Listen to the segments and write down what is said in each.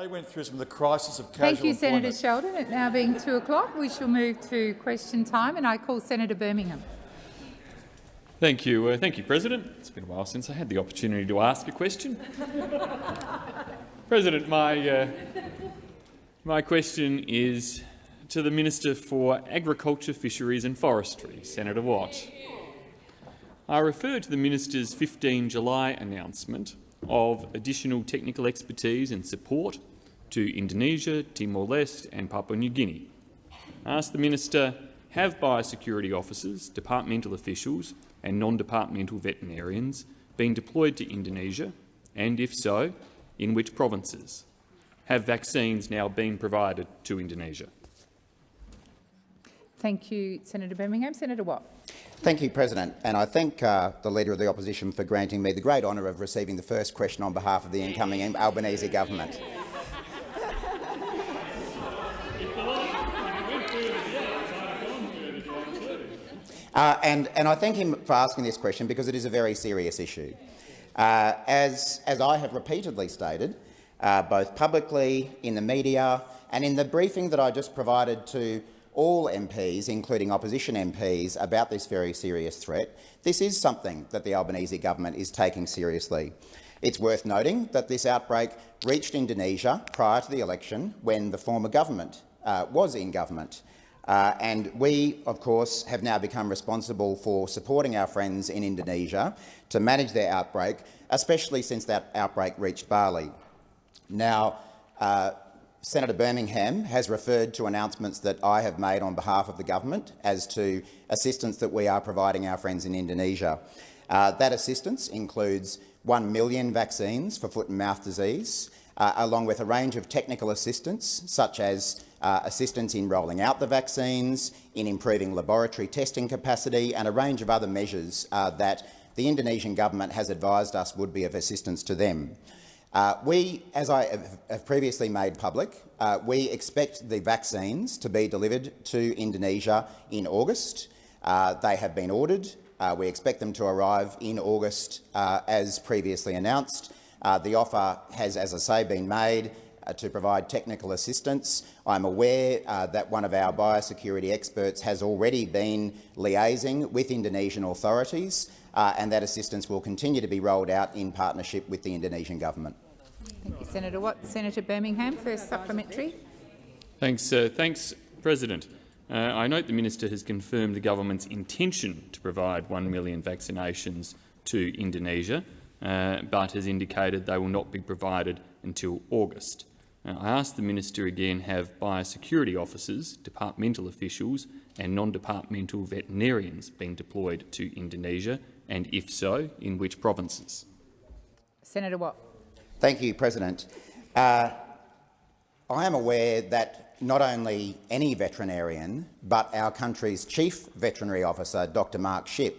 They went through some of the crisis of casual Thank you, Senator employment. Sheldon. It now being 2 o'clock, we shall move to question time, and I call Senator Birmingham. Thank you. Uh, thank you, President. It's been a while since I had the opportunity to ask a question. President, my, uh, my question is to the Minister for Agriculture, Fisheries and Forestry, Senator Watt. I refer to the minister's 15 July announcement of additional technical expertise and support to Indonesia, Timor-Leste and Papua New Guinea. Ask the minister, have biosecurity officers, departmental officials and non-departmental veterinarians been deployed to Indonesia, and if so, in which provinces? Have vaccines now been provided to Indonesia? Thank you, Senator Birmingham. Senator Watt. Thank you, President. And I thank uh, the Leader of the Opposition for granting me the great honour of receiving the first question on behalf of the incoming Albanese government. Uh, and, and I thank him for asking this question because it is a very serious issue. Uh, as, as I have repeatedly stated, uh, both publicly, in the media and in the briefing that I just provided to all MPs, including opposition MPs, about this very serious threat, this is something that the Albanese government is taking seriously. It's worth noting that this outbreak reached Indonesia prior to the election when the former government uh, was in government. Uh, and we, of course, have now become responsible for supporting our friends in Indonesia to manage their outbreak, especially since that outbreak reached Bali. Now, uh, Senator Birmingham has referred to announcements that I have made on behalf of the government as to assistance that we are providing our friends in Indonesia. Uh, that assistance includes 1 million vaccines for foot and mouth disease, uh, along with a range of technical assistance, such as uh, assistance in rolling out the vaccines, in improving laboratory testing capacity and a range of other measures uh, that the Indonesian government has advised us would be of assistance to them. Uh, we, as I have, previously made public, uh, we expect the vaccines to be delivered to Indonesia in August. Uh, they have been ordered. Uh, we expect them to arrive in August uh, as previously announced. Uh, the offer has, as I say, been made to provide technical assistance. I'm aware that one of our biosecurity experts has already been liaising with Indonesian authorities and that assistance will continue to be rolled out in partnership with the Indonesian government. Thank you, Senator Watt. Senator Birmingham, first supplementary. Thanks, uh, thanks President. Uh, I note the minister has confirmed the government's intention to provide 1 million vaccinations to Indonesia, uh, but has indicated they will not be provided until August. Uh, I ask the minister again, have biosecurity officers, departmental officials and non-departmental veterinarians been deployed to Indonesia, and if so, in which provinces? Senator Watt. Thank you, President. Uh, I am aware that not only any veterinarian, but our country's chief veterinary officer, Dr Mark Schipp,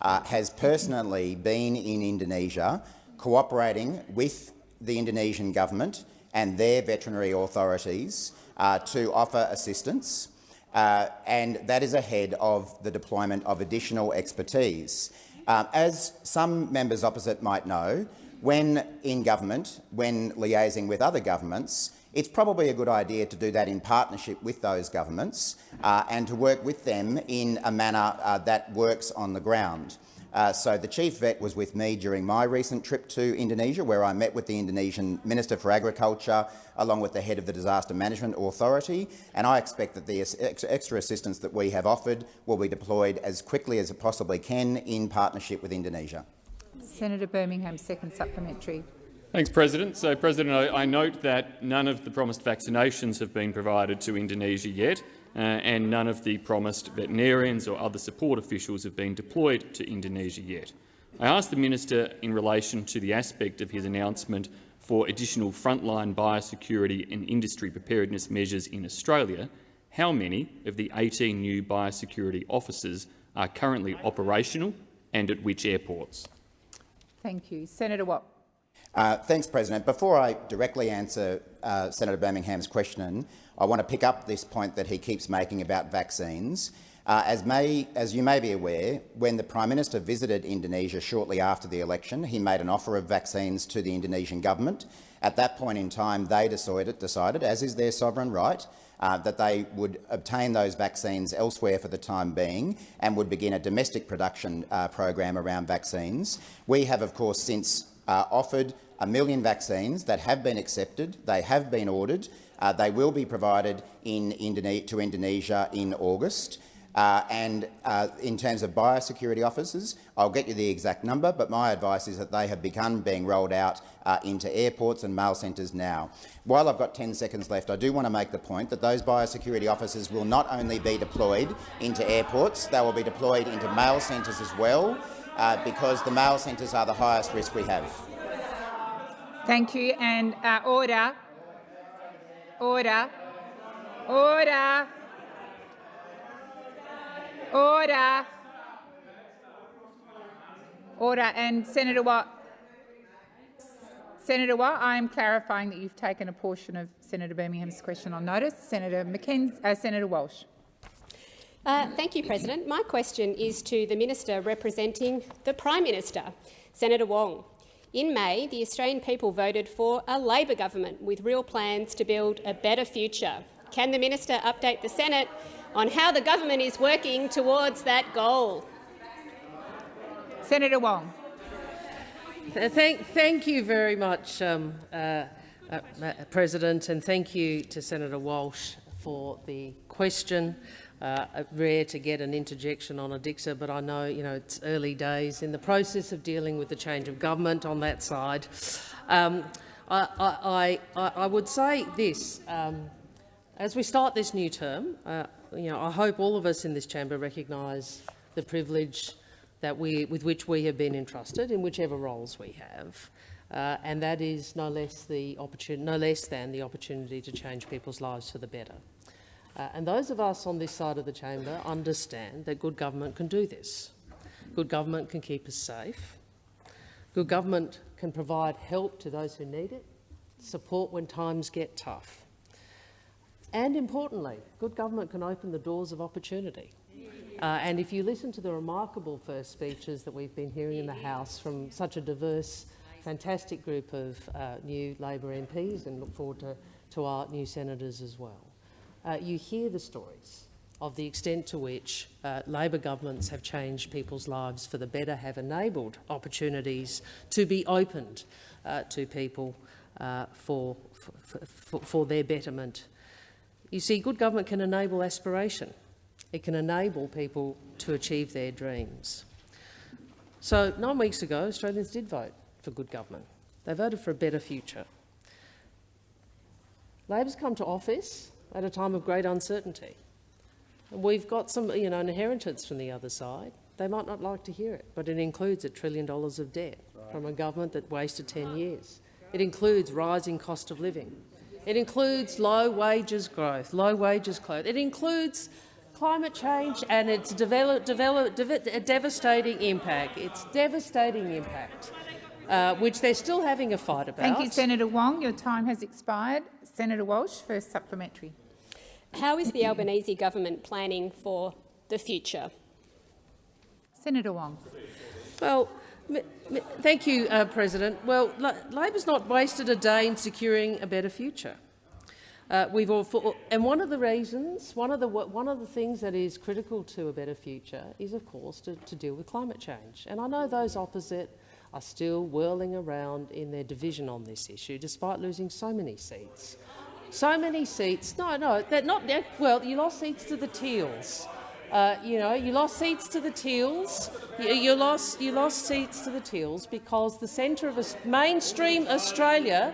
uh, has personally been in Indonesia cooperating with the Indonesian government and their veterinary authorities uh, to offer assistance, uh, and that is ahead of the deployment of additional expertise. Um, as some members opposite might know, when in government, when liaising with other governments, it's probably a good idea to do that in partnership with those governments uh, and to work with them in a manner uh, that works on the ground. Uh, so the chief vet was with me during my recent trip to Indonesia, where I met with the Indonesian Minister for Agriculture, along with the head of the Disaster Management Authority, and I expect that the extra assistance that we have offered will be deployed as quickly as it possibly can in partnership with Indonesia. Senator Birmingham, second supplementary. Thanks, President. So, President, I, I, note that none of the promised vaccinations have been provided to Indonesia yet, uh, and none of the promised veterinarians or other support officials have been deployed to Indonesia yet. I ask the minister in relation to the aspect of his announcement for additional frontline biosecurity and industry preparedness measures in Australia, how many of the 18 new biosecurity officers are currently operational and at which airports? Thank you. Senator Watt. Uh, thanks, President. Before I directly answer uh, Senator Birmingham's question, I want to pick up this point that he keeps making about vaccines. Uh, as, may, as, you may be aware, when the Prime Minister visited Indonesia shortly after the election, he made an offer of vaccines to the Indonesian government, At that point in time, they decided, decided as is their sovereign right, uh, that they would obtain those vaccines elsewhere for the time being and would begin a domestic production uh, program around vaccines. We have, of course, since uh, offered a million vaccines that have been accepted. They have been ordered. Uh, they will be provided in Indone to Indonesia in August. Uh, and uh, in terms of biosecurity officers, I'll get you the exact number, but my advice is that they have begun being rolled out uh, into airports and mail centres now. While I've got 10 seconds left, I do want to make the point that those biosecurity officers will not only be deployed into airports, they will be deployed into mail centres as well, uh, because the mail centres are the highest risk we have. Thank you. And uh, order. Order. Order. Order. Order. And Senator Watt. Senator Watt, I am clarifying that you've taken a portion of Senator Birmingham's question on notice. Senator McKenzie, uh, Senator Walsh. Uh, thank you, President. My question is to the Minister representing the Prime Minister, Senator Wong. In May, the Australian people voted for a Labor government with real plans to build a better future. Can the minister update the Senate on how the government is working towards that goal? Senator Wong. Thank, thank you very much, um, uh, uh, President, and thank you to Senator Walsh for the question. Uh, rare to get an interjection on a Dixer, but I know you know it's early days in the process of dealing with the change of government on that side. Um, I, I, I, I, would say this: um, as we start this new term, uh, you know, I hope all of us in this chamber recognise the privilege that we, with which we have been entrusted in whichever roles we have. Uh, and that is no less, the no less than the opportunity to change people's lives for the better. Uh, and those of us on this side of the chamber understand that good government can do this. Good government can keep us safe. Good government can provide help to those who need it, support when times get tough. And importantly, good government can open the doors of opportunity. Uh, and if you listen to the remarkable first speeches that we've been hearing in the House from such a diverse, fantastic group of uh, new Labor MPs, and look forward to, to our new senators as well, uh, you hear the stories of the extent to which uh, Labor governments have changed people's lives for the better, have enabled opportunities to be opened uh, to people uh, for, for, for, for their betterment. You see, good government can enable aspiration. It can enable people to achieve their dreams. So nine weeks ago, Australians did vote for good government. They voted for a better future. Labor's come to office at a time of great uncertainty. And we've got some you know, inheritance from the other side. They might not like to hear it, but it includes a trillion dollars of debt right. from a government that wasted 10 years. It includes rising cost of living. It includes low wages growth, low wages growth. It includes climate change and its develop, develop, dev devastating impact. It's devastating impact, uh, which they're still having a fight about. Thank you, Senator Wong. Your time has expired. Senator Walsh, first supplementary. How is the Albanese government planning for the future? Senator Wong. Well, thank you, uh, President. Well, Labor's not wasted a day in securing a better future. Uh, we've all, for, and one of the reasons, one of the one of the things that is critical to a better future is, of course, to, to deal with climate change. And I know those opposite are still whirling around in their division on this issue, despite losing so many seats. So many seats. No, no, they're not. They're, well, you lost seats to the Teals. Uh, you know, you lost seats to the Teals. You, you, lost you lost seats to the Teals because the centre of a, mainstream Australia,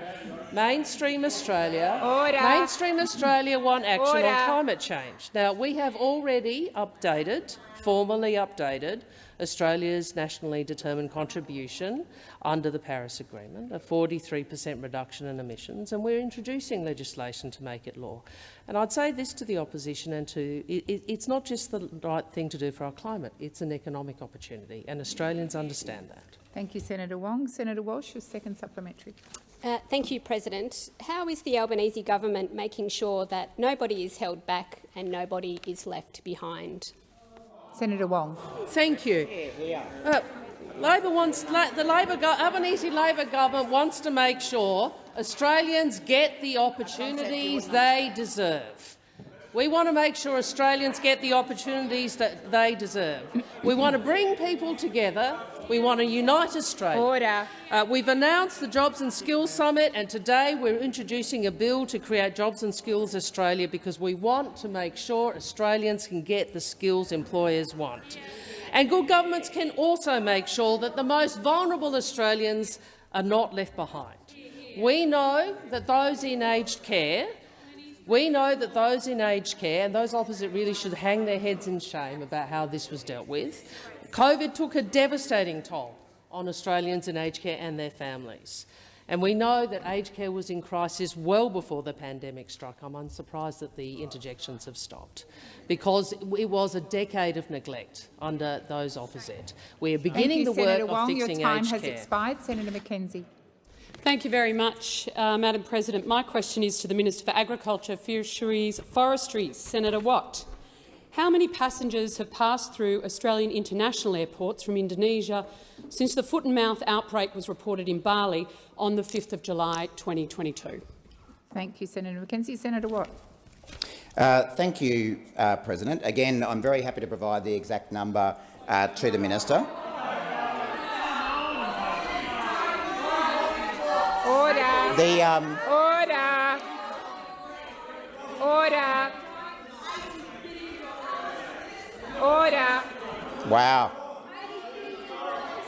mainstream Australia, Order. mainstream Australia want action Order. on climate change. Now we have already updated, formally updated, Australia's nationally determined contribution under the Paris Agreement, a 43 per cent reduction in emissions, and we're introducing legislation to make it law. And I'd say this to the opposition and to it, it's not just the right thing to do for our climate, it's an economic opportunity, and Australians understand that. Thank you, Senator Wong. Senator Walsh, your second supplementary. Uh, thank you, President. How is the Albanese government making sure that nobody is held back and nobody is left behind? Senator Wong. Thank you. Uh, Labor wants the Labor Albanese Labor government wants to make sure Australians get the opportunities they deserve. We want to make sure Australians get the opportunities that they deserve. We want to bring people together. We want to unite Australia. Order. Uh, we've announced the Jobs and Skills Summit, and today we're introducing a bill to create Jobs and Skills Australia because we want to make sure Australians can get the skills employers want. And good governments can also make sure that the most vulnerable Australians are not left behind. We know that those in aged care we know that those in aged care and those opposite really should hang their heads in shame about how this was dealt with. COVID took a devastating toll on Australians in aged care and their families. And we know that aged care was in crisis well before the pandemic struck. I'm unsurprised that the interjections have stopped, because it was a decade of neglect under those opposite. We are beginning Thank you, the Senator work Wong. of fixing Your time has care. expired. Senator McKenzie. Thank you very much, uh, Madam President. My question is to the Minister for Agriculture, Fisheries, Forestry, Senator Watt. How many passengers have passed through Australian international airports from Indonesia since the foot and mouth outbreak was reported in Bali on the 5th of July 2022? Thank you, Senator McKenzie. Senator Watt. Uh, thank you, uh, President. Again, I'm very happy to provide the exact number uh, to the minister. Order. The, um, Order. Order. Order. wow.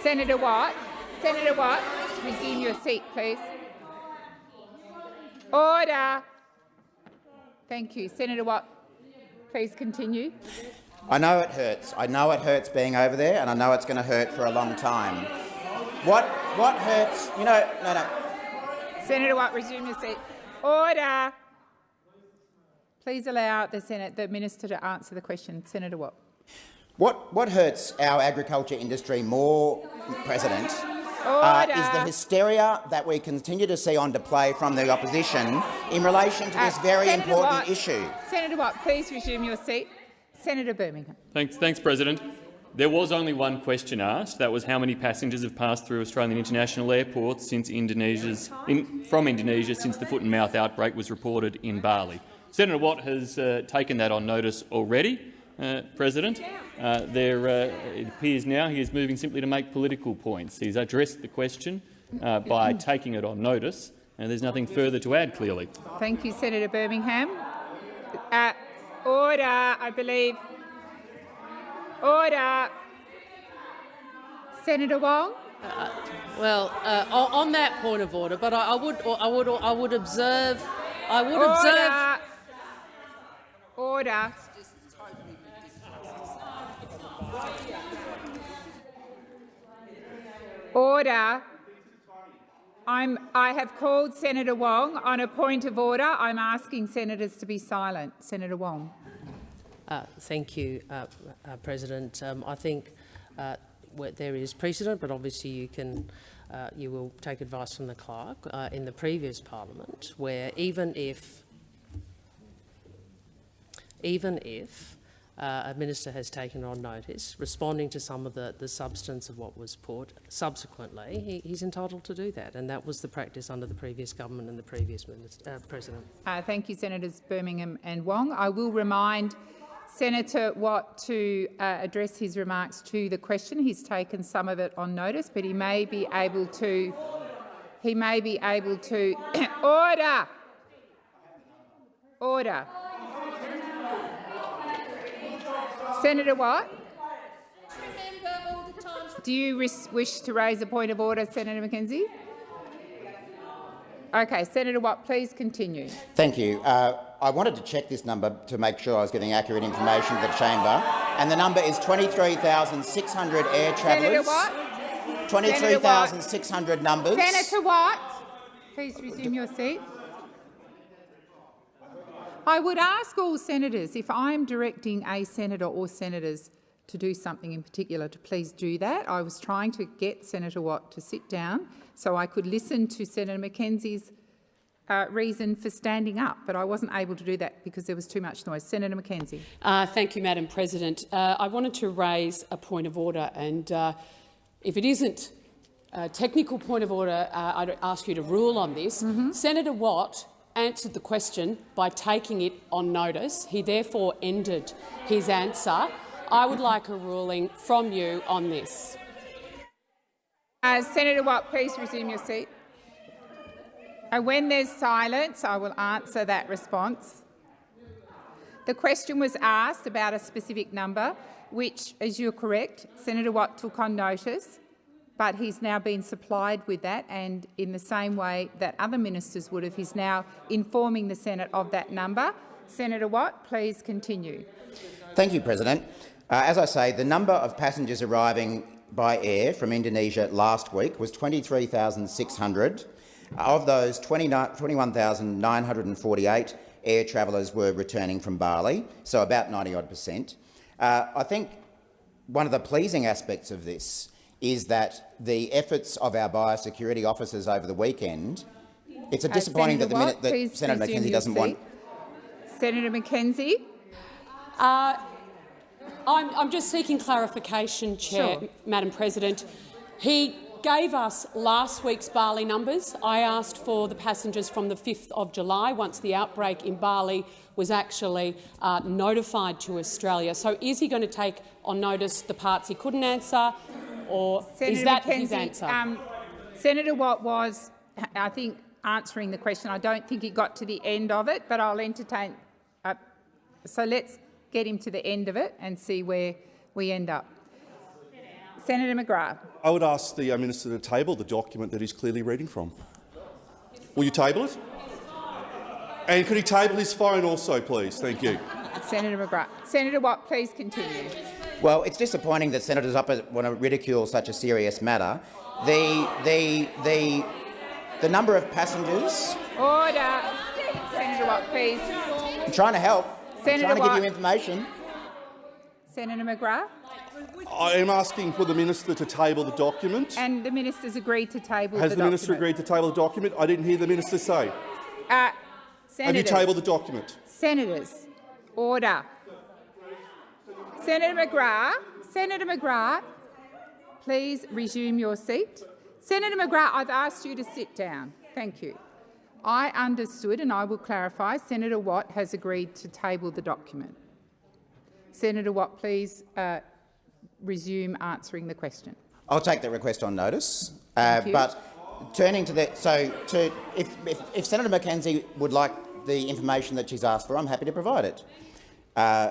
Senator Watt. Senator Watt, resume your seat, please. Order. Thank you. Senator Watt, please continue. I know it hurts. I know it hurts being over there, and I know it's going to hurt for a long time. What, what hurts? You know, no, no. Senator Watt, resume your seat. Order. Please allow the Senate, the minister to answer the question. Senator Watt. What, what hurts our agriculture industry more, President, uh, is the hysteria that we continue to see on display from the opposition in relation to this Uh, very Senator important Watt, issue. Senator Watt, please resume your seat. Senator Birmingham. Thanks, thanks, President. There was only one question asked. That was how many passengers have passed through Australian international airports since Indonesia's, in, from Indonesia since the foot and mouth outbreak was reported in Bali. Senator Watt has uh, taken that on notice already, uh, President. Uh, there, uh, it appears now he is moving simply to make political points. He's addressed the question uh, by taking it on notice, and there's nothing further to add, clearly. Thank you, Senator Birmingham. Uh, order, I believe. Order. Senator Wong. Well, uh, on on that point of order, but I, I would, I would, I would observe, I would observe. Order. Order. I'm, I have called Senator Wong on a point of order. I'm asking senators to be silent. Senator Wong. Uh, thank you, uh, uh, President. Um, I think uh, there is precedent, but obviously you can, uh, you will take advice from the clerk uh, in the previous parliament, where even if, even if uh, a minister has taken on notice, responding to some of the, the substance of what was put, subsequently he, he's entitled to do that, and that was the practice under the previous government and the previous minister, uh, president. Uh, thank you, Senators Birmingham and Wong. I will remind Senator Watt to uh, address his remarks to the question. He's taken some of it on notice, but he may be able to. He may be able to order. Order. Senator Watt. Do you wish to raise a point of order, Senator McKenzie? Okay, Senator Watt, please continue. Thank you. Uh, I wanted to check this number to make sure I was giving accurate information to the chamber, and the number is 23,600 air Senator travellers. Watt. 23,600 numbers. Senator Watt, please resume your seat. I would ask all senators, if I am directing a senator or senators to do something in particular, to please do that. I was trying to get Senator Watt to sit down so I could listen to Senator McKenzie's uh, reason for standing up, but I wasn't able to do that because there was too much noise. Senator McKenzie. Uh, thank you, Madam President. Uh, I wanted to raise a point of order and uh, if it isn't a technical point of order, uh, I'd ask you to rule on this. Senator Watt answered the question by taking it on notice. He therefore ended his answer. I would like a ruling from you on this. Uh, Senator Watt, please resume your seat. And when there's silence, I will answer that response. The question was asked about a specific number, which, as you're correct, Senator Watt took on notice, but he's now been supplied with that, and in the same way that other ministers would have, he's now informing the Senate of that number. Senator Watt, please continue. Thank you, President. Uh, as I say, the number of passengers arriving by air from Indonesia last week was 23,600. Of those, 21,948 air travellers were returning from Bali, so about 90-odd percent. Uh, I think one of the pleasing aspects of this is that the efforts of our biosecurity officers over the weekend, it's a Uh, disappointing Senator that the Watt, minute that please Senator resume McKenzie doesn't want. Senator McKenzie. Uh, I'm, I'm just seeking clarification, Chair, Sure. Madam President. He gave us last week's Bali numbers. I asked for the passengers from the 5th of July, once the outbreak in Bali was actually uh, notified to Australia. So is he going to take on notice the parts he couldn't answer, or Senator is that McKenzie, his answer? Um, Senator Watt was, I think, answering the question. I don't think he got to the end of it, but I'll entertain. Uh, so let's get him to the end of it and see where we end up. Senator McGrath. I would ask the uh, Minister to table the document that he's clearly reading from. Will you table it? And could he table his phone also, please? Thank you. Senator McGrath. Senator Watt, please continue. Well, it's disappointing that senators opposite want to ridicule such a serious matter. The, the, the, the number of passengers... Order. Senator Watt, please. I'm trying to help. Senator I'm trying to Watt. give you information. Senator McGrath. I am asking for the minister to table the document. And the minister's agreed to table Has the, the, minister document. agreed to table the document? I didn't hear the minister say. Uh, Have you tabled the document? Senators, order. Senator McGrath, Senator McGrath, please resume your seat. Senator McGrath, I've asked you to sit down. Thank you. I understood, and I will clarify, Senator Watt has agreed to table the document. Senator Watt, please uh, resume answering the question. I'll take that request on notice. Uh, but turning to the so to if, if, if Senator McKenzie would like the information that she's asked for, I'm happy to provide it. Uh,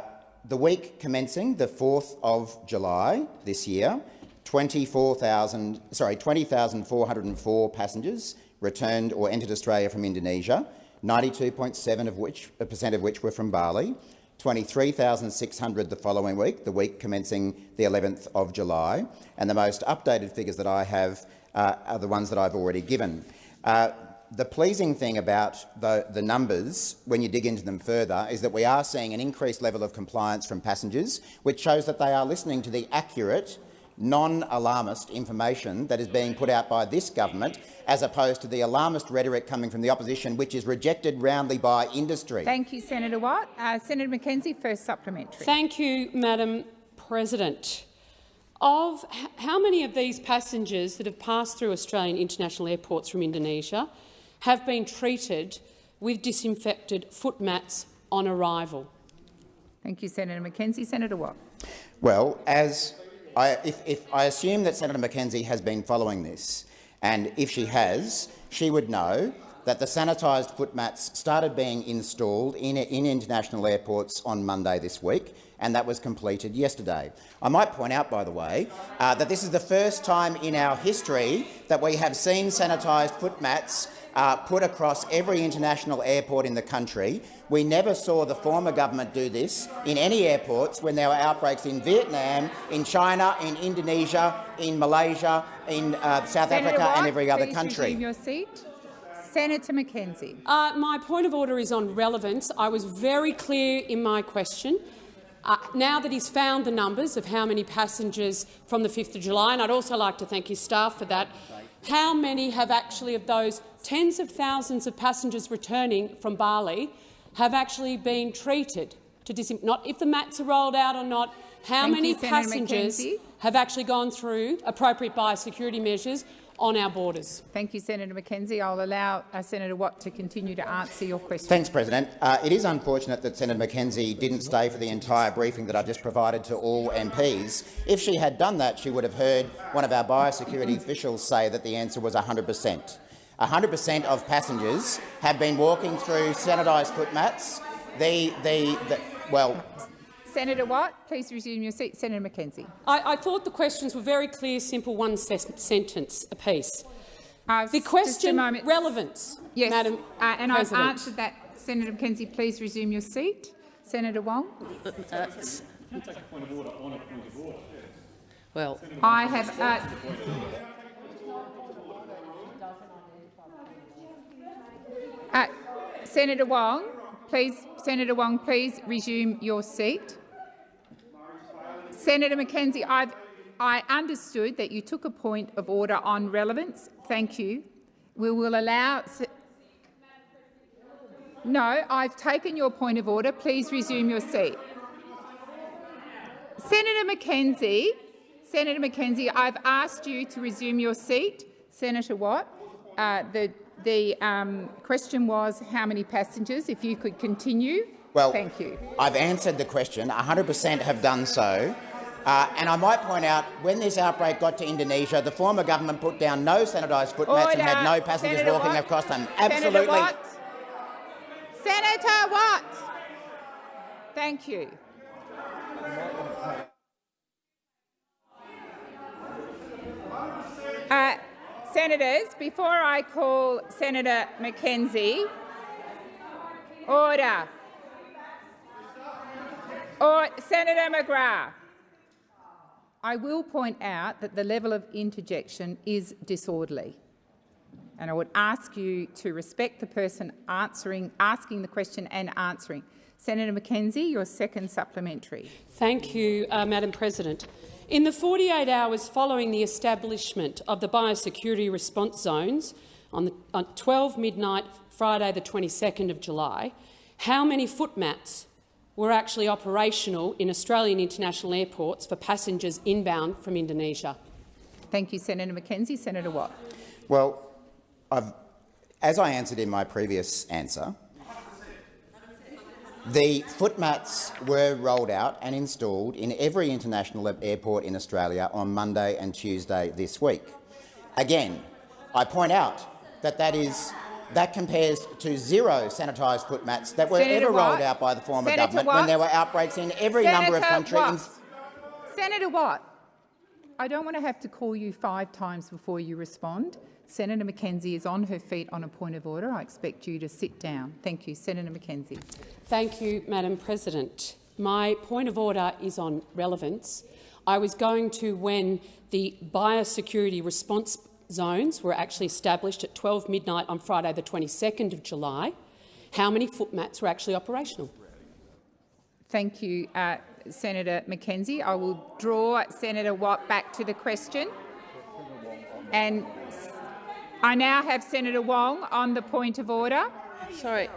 the week commencing the 4th of July this year, 24,000 sorry 20,404 passengers returned or entered Australia from Indonesia, 92.7 of which percent of which were from Bali. 23,600 the following week, the week commencing the 11th of July, and the most updated figures that I have uh, are the ones that I've already given. Uh, the pleasing thing about the, the numbers, when you dig into them further, is that we are seeing an increased level of compliance from passengers, which shows that they are listening to the accurate, non-alarmist information that is being put out by this government, as opposed to the alarmist rhetoric coming from the opposition, which is rejected roundly by industry. Thank you, Senator Watt. Uh, Senator McKenzie, first supplementary. Thank you, Madam President. Of how many of these passengers that have passed through Australian international airports from Indonesia have been treated with disinfected foot mats on arrival? Thank you, Senator McKenzie. Senator Watt. Well, as I, if, if I assume that Senator McKenzie has been following this, and if she has, she would know that the sanitised foot mats started being installed in, in international airports on Monday this week, and that was completed yesterday. I might point out, by the way, uh, that this is the first time in our history that we have seen sanitised foot mats uh, put across every international airport in the country. We never saw the former government do this in any airports when there were outbreaks in Vietnam, in China, in Indonesia, in Malaysia, in uh, South Senator Africa Watt, and every other country. your seat. Senator McKenzie. Uh, my point of order is on relevance. I was very clear in my question. Uh, now that he's found the numbers of how many passengers from the 5th of July, and I'd also like to thank his staff for that, how many have actually of those tens of thousands of passengers returning from Bali have actually been treated to disin- not if the mats are rolled out or not, How Thank many you, passengers have actually gone through appropriate biosecurity measures on our borders? Thank you, Senator McKenzie. I'll allow uh, Senator Watt to continue to answer your question. Thanks, President. Uh, it is unfortunate that Senator McKenzie didn't stay for the entire briefing that I just provided to all MPs. If she had done that, she would have heard one of our biosecurity officials say that the answer was 100 per cent. 100 per cent of passengers have been walking through sanitised footmats. The, the, the, well, Senator Watt, please resume your seat. Senator McKenzie. I, I thought the questions were very clear, simple, one se sentence apiece. Uh, The question, relevance, Yes, Madam uh, and I've answered that. Senator McKenzie, please resume your seat. Senator Wong. Well, I have. Uh, uh, Senator Wong, please. Senator Wong, please resume your seat. Senator McKenzie, I've, I understood that you took a point of order on relevance. Thank you. We will allow. No, I've taken your point of order. Please resume your seat. Senator McKenzie, Senator McKenzie, I've asked you to resume your seat. Senator Watt, uh, the, the um, question was how many passengers. If you could continue. well, Thank you. I've answered the question. 100 per cent have done so. Uh, and I might point out, when this outbreak got to Indonesia, the former government put down no sanitised footmats and had no passengers Senator walking Watt. across them. Senator Absolutely. Watt. Senator Watt. Thank you. Uh, senators, before I call Senator McKenzie, order. Or Senator McGrath. I will point out that the level of interjection is disorderly. And I would ask you to respect the person answering, asking the question and answering. Senator McKenzie, your second supplementary. Thank you, uh, Madam President. In the 48 hours following the establishment of the biosecurity response zones on, the, on 12 midnight Friday the 22nd of July, how many footmats were actually operational in Australian international airports for passengers inbound from Indonesia? Thank you, Senator McKenzie. Senator Watt. Well, I've, as I answered in my previous answer, the footmats were rolled out and installed in every international airport in Australia on Monday and Tuesday this week. Again, I point out that that is that compares to zero sanitised footmats that were Senator ever Watt. rolled out by the former Senator government Watt. when there were outbreaks in every number of countries. Senator Watt, I don't want to have to call you five times before you respond. Senator McKenzie is on her feet on a point of order. I expect you to sit down. Thank you. Senator McKenzie. Thank you, Madam President. My point of order is on relevance. I was going to when the biosecurity response zones were actually established at 12 midnight on Friday the 22nd of July. How many footmats were actually operational? Thank you, uh, Senator McKenzie. I will draw Senator Watt back to the question. And I now have Senator Wong on the point of order. sorry.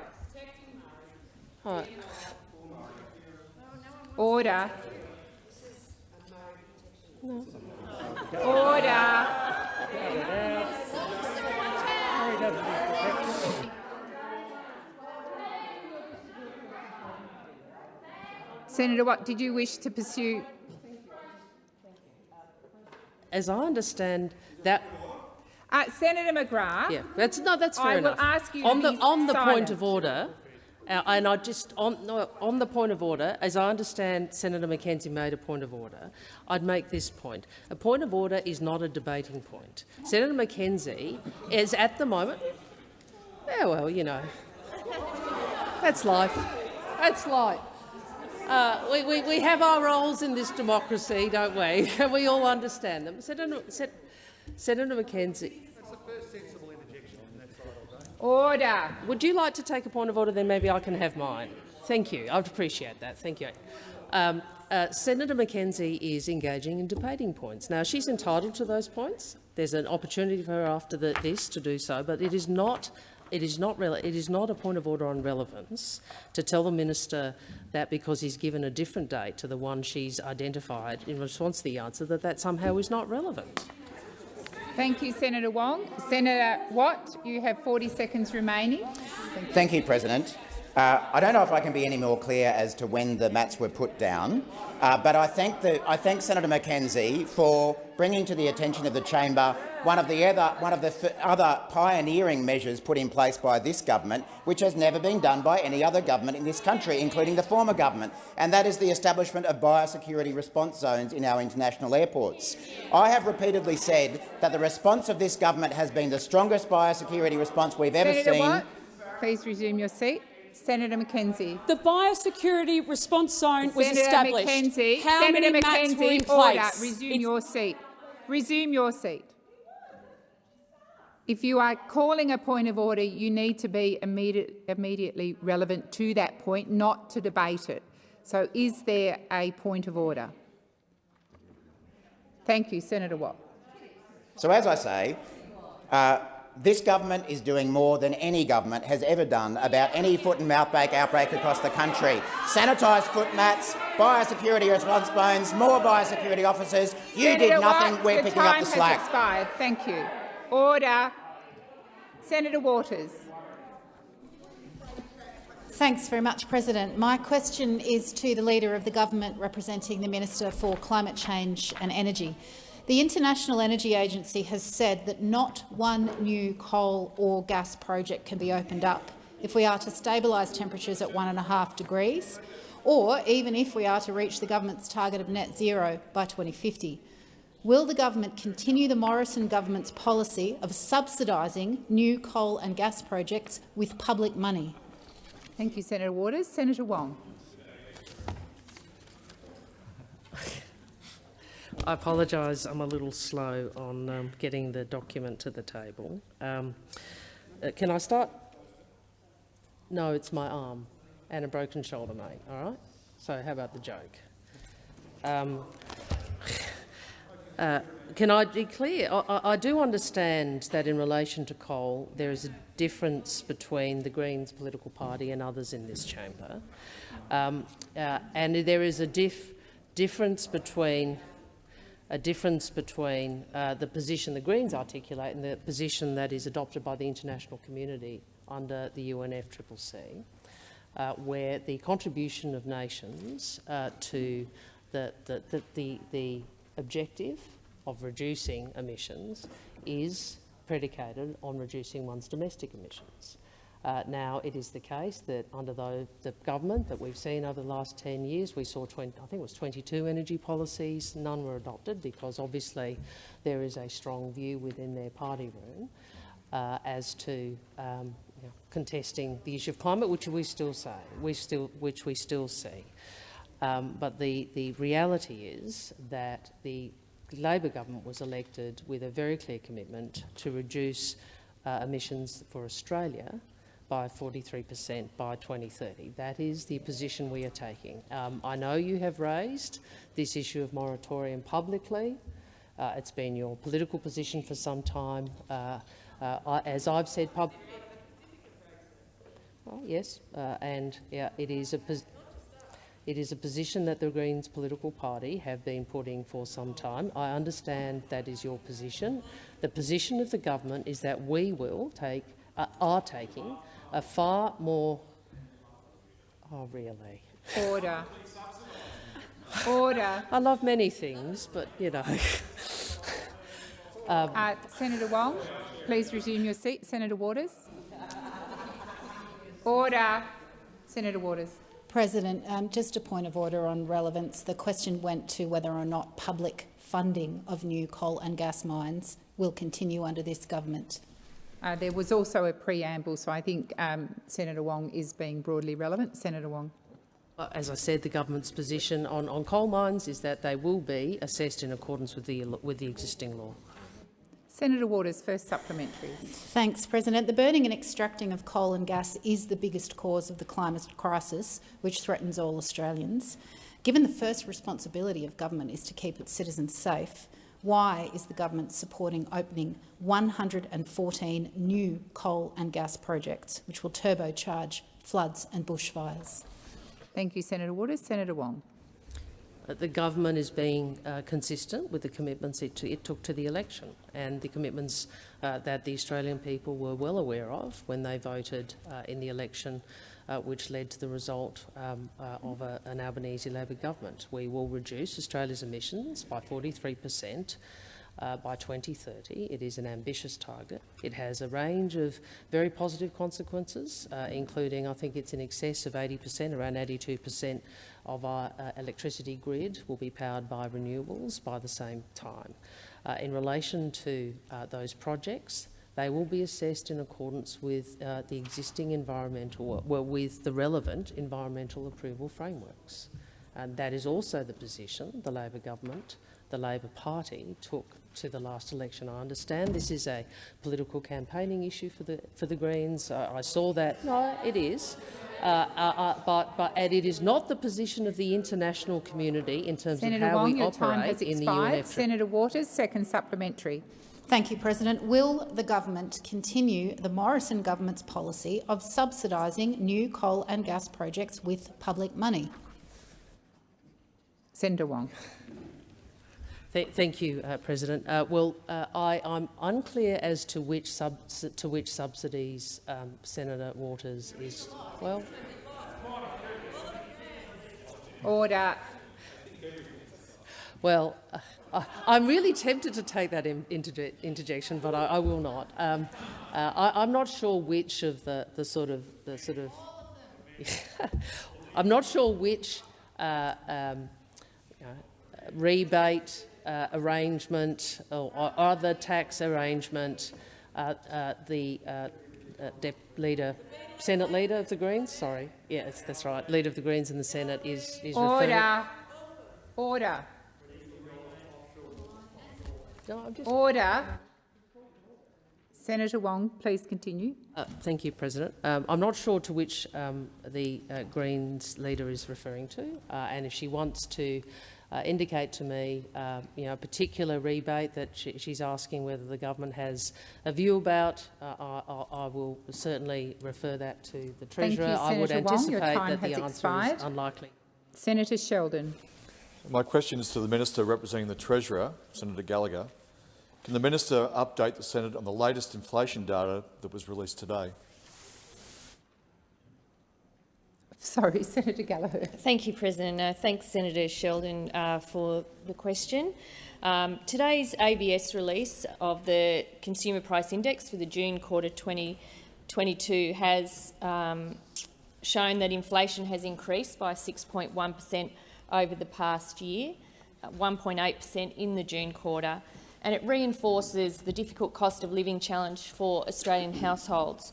Right. Order. Order. Senator Watt, did you wish to pursue? As I understand that, Uh, Senator McGrath, yeah, that's no, that's fair I will enough. ask you to on the on the point of order, uh, and I just on no, on the point of order, as I understand, Senator McKenzie made a point of order. I'd make this point: a point of order is not a debating point. Senator McKenzie is at the moment. Yeah, well, you know, that's life. That's life. Uh, we, we, we have our roles in this democracy, don't we? We all understand them. Senator, Sen- Senator McKenzie, order. would you like to take a point of order? Then maybe I can have mine. Thank you. I'd appreciate that. Thank you. Um, uh, Senator McKenzie is engaging in debating points. Now, she's entitled to those points. There's an opportunity for her after the, this to do so, but it is not it is not it is not a point of order on relevance to tell the minister that because he's given a different date to the one she's identified in response to the answer that that somehow is not relevant. Thank you, Senator Wong. Senator Watt, you have 40 seconds remaining. Thank you, Thank you President. Uh, I don't know if I can be any more clear as to when the mats were put down, uh, but I thank, the, I thank Senator McKenzie for bringing to the attention of the chamber one of the other, one of the other pioneering measures put in place by this government, which has never been done by any other government in this country, including the former government, and that is the establishment of biosecurity response zones in our international airports. I have repeatedly said that the response of this government has been the strongest biosecurity response we've ever Senator seen. Watt, please resume your seat. Senator McKenzie. The biosecurity response zone was Senator established. McKenzie, How Senator many mats McKenzie, were in order. Resume It's- your seat. Resume your seat. If you are calling a point of order, you need to be immediate, immediately relevant to that point, not to debate it. So is there a point of order? Thank you, Senator Watt. So, as I say, uh, this government is doing more than any government has ever done about any foot and mouth outbreak across the country. Sanitised foot mats, biosecurity response zones, more biosecurity officers. You Senator did nothing. Watt, We're picking up the has slack. expired. Thank you. Order. Senator Waters. Thanks very much, President. My question is to the Leader of the Government representing the Minister for Climate Change and Energy. The International Energy Agency has said that not one new coal or gas project can be opened up if we are to stabilise temperatures at 1.5 degrees, or even if we are to reach the government's target of net zero by 2050. Will the government continue the Morrison government's policy of subsidising new coal and gas projects with public money? Thank you, Senator Waters. Senator Wong. I apologise. I'm a little slow on um, getting the document to the table. Um, uh, can I start? No, it's my arm and a broken shoulder, mate. All right. So how about the joke? Um, uh, can I be clear? I, I, do understand that in relation to coal, there is a difference between the Greens political party and others in this chamber, um, uh, and there is a diff difference between a difference between uh, the position the Greens articulate and the position that is adopted by the international community under the UNFCCC, uh, where the contribution of nations uh, to the, the, the, the objective of reducing emissions is predicated on reducing one's domestic emissions. Uh, now, it is the case that under the, the, government that we've seen over the last 10 years, we saw 20, I think it was 22 energy policies. None were adopted because obviously there is a strong view within their party room uh, as to um, you know, contesting the issue of climate, which we still say, we still, which we still see. Um, but the, the reality is that the Labor government was elected with a very clear commitment to reduce uh, emissions for Australia by 43 per cent by 2030. That is the position we are taking. Um, I know you have raised this issue of moratorium publicly. Uh, it's been your political position for some time. Uh, uh, as I've said, pub oh, yes, uh, and yeah, it is a it is a position that the Greens political party have been putting for some time. I understand that is your position. The position of the government is that we will take, uh, are taking a far more... Oh, really? Order. Order. I love many things, but, you know... um, uh, Senator Wong, please resume your seat. Senator Waters. Order. Senator Waters. President, um, just a point of order on relevance. The question went to whether or not public funding of new coal and gas mines will continue under this government. Uh, there was also a preamble, so I think um, Senator Wong is being broadly relevant. Senator Wong. As I said, the government's position on, on coal mines is that they will be assessed in accordance with the, with the existing law. Senator Waters, first supplementary. Thanks, President. The burning and extracting of coal and gas is the biggest cause of the climate crisis, which threatens all Australians. Given the first responsibility of government is to keep its citizens safe, Why is the government supporting opening 114 new coal and gas projects, which will turbocharge floods and bushfires? Thank you, Senator Waters. Senator Wong. The government is being uh, consistent with the commitments it, it, took to the election and the commitments uh, that the Australian people were well aware of when they voted uh, in the election uh, which led to the result um, uh, of a, an Albanese Labor government. We will reduce Australia's emissions by 43 per cent uh, by 2030. It is an ambitious target. It has a range of very positive consequences, uh, including, I think it's in excess of 80%, around 82% of our uh, electricity grid will be powered by renewables by the same time. Uh, in relation to uh, those projects, they will be assessed in accordance with uh, the existing environmental, well, with the relevant environmental approval frameworks. And that is also the position the Labor government, the Labor Party took to the last election. I understand this is a political campaigning issue for the for the Greens. Uh, I saw that. No, it is. Uh, uh, uh, but, but and it is not the position of the international community in terms Senator of how Wong, we your operate time has in the expired. UNF. Senator Waters, second supplementary. Thank you, President. Will the government continue the Morrison government's policy of subsidising new coal and gas projects with public money? Senator Wong. Th thank you, uh, President. Uh, well, uh, I, I'm unclear as to which, sub to which subsidies um, Senator Waters is. Well, Order. well, uh, I, I'm really tempted to take that in, interje interjection, but I, I will not. Um, uh, I, I'm not sure which of the, the sort of the sort of. I'm not sure which uh, um, you know, rebate uh, arrangement or, or other tax arrangement uh, uh, the uh, uh, leader, Senate leader of the Greens. Sorry, yes, that's right. Leader of the Greens in the Senate is is. Order. Order. No, Order. Senator Wong, please continue. Uh, thank you, President. Um, I'm not sure to which um, the uh, Greens leader is referring to, uh, and if she wants to uh, indicate to me, uh, you know, a particular rebate that she, she's asking whether the government has a view about, uh, I, I, I will certainly refer that to the Thank you, Treasurer. I would Senator Wong. Anticipate that the answer expired. is unlikely. Senator Sheldon. My question is to the Minister representing the Treasurer, Senator Gallagher. Can the Minister update the Senate on the latest inflation data that was released today? Sorry, Senator Gallagher. Thank you, President. Uh, thanks, Senator Sheldon, uh, for the question. Um, today's ABS release of the Consumer Price Index for the June quarter 2022 has um, shown that inflation has increased by 6.1 per cent over the past year, 1.8 per cent in the June quarter, and it reinforces the difficult cost of living challenge for Australian households.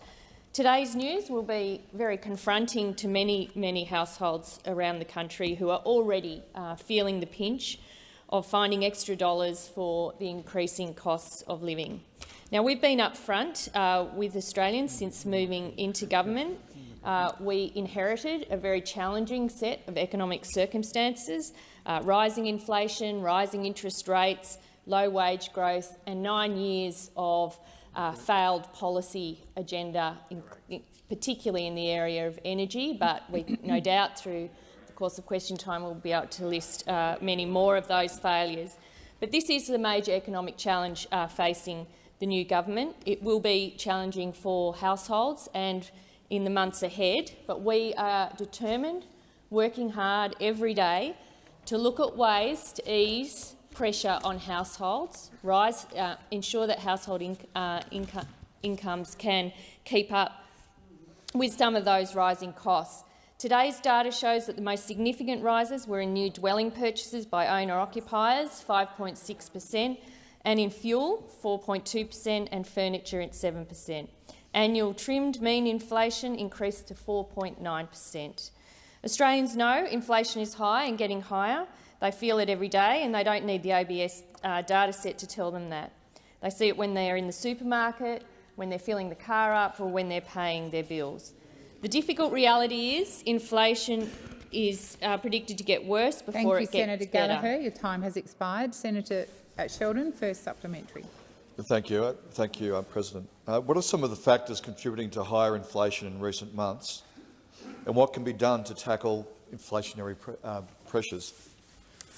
Today's news will be very confronting to many, many households around the country who are already uh, feeling the pinch of finding extra dollars for the increasing costs of living. Now, we've been upfront uh, with Australians since moving into government. Uh, we inherited a very challenging set of economic circumstances, uh, rising inflation, rising interest rates, low wage growth and nine years of uh, failed policy agenda, in, in, particularly in the area of energy, but we no doubt through the course of question time we'll be able to list uh, many more of those failures. But this is the major economic challenge uh, facing the new government. It will be challenging for households and in the months ahead, but we are determined, working hard every day to look at ways to ease pressure on households, rise, uh, ensure that household uh, inco incomes can keep up with some of those rising costs. Today's data shows that the most significant rises were in new dwelling purchases by owner-occupiers, 5.6 per cent, and in fuel, 4.2 per cent, and furniture at 7 per cent. Annual trimmed mean inflation increased to 4.9 per cent. Australians know inflation is high and getting higher. They feel it every day and they don't need the ABS uh, data set to tell them that. They see it when they're in the supermarket, when they're filling the car up or when they're paying their bills. The difficult reality is inflation is uh, predicted to get worse before Thank you, it gets Senator better. Gallagher. Your time has expired. Senator uh, Sheldon, first supplementary. Thank you. Uh, Thank you, uh, President. Uh, what are some of the factors contributing to higher inflation in recent months, and what can be done to tackle inflationary pre uh, pressures?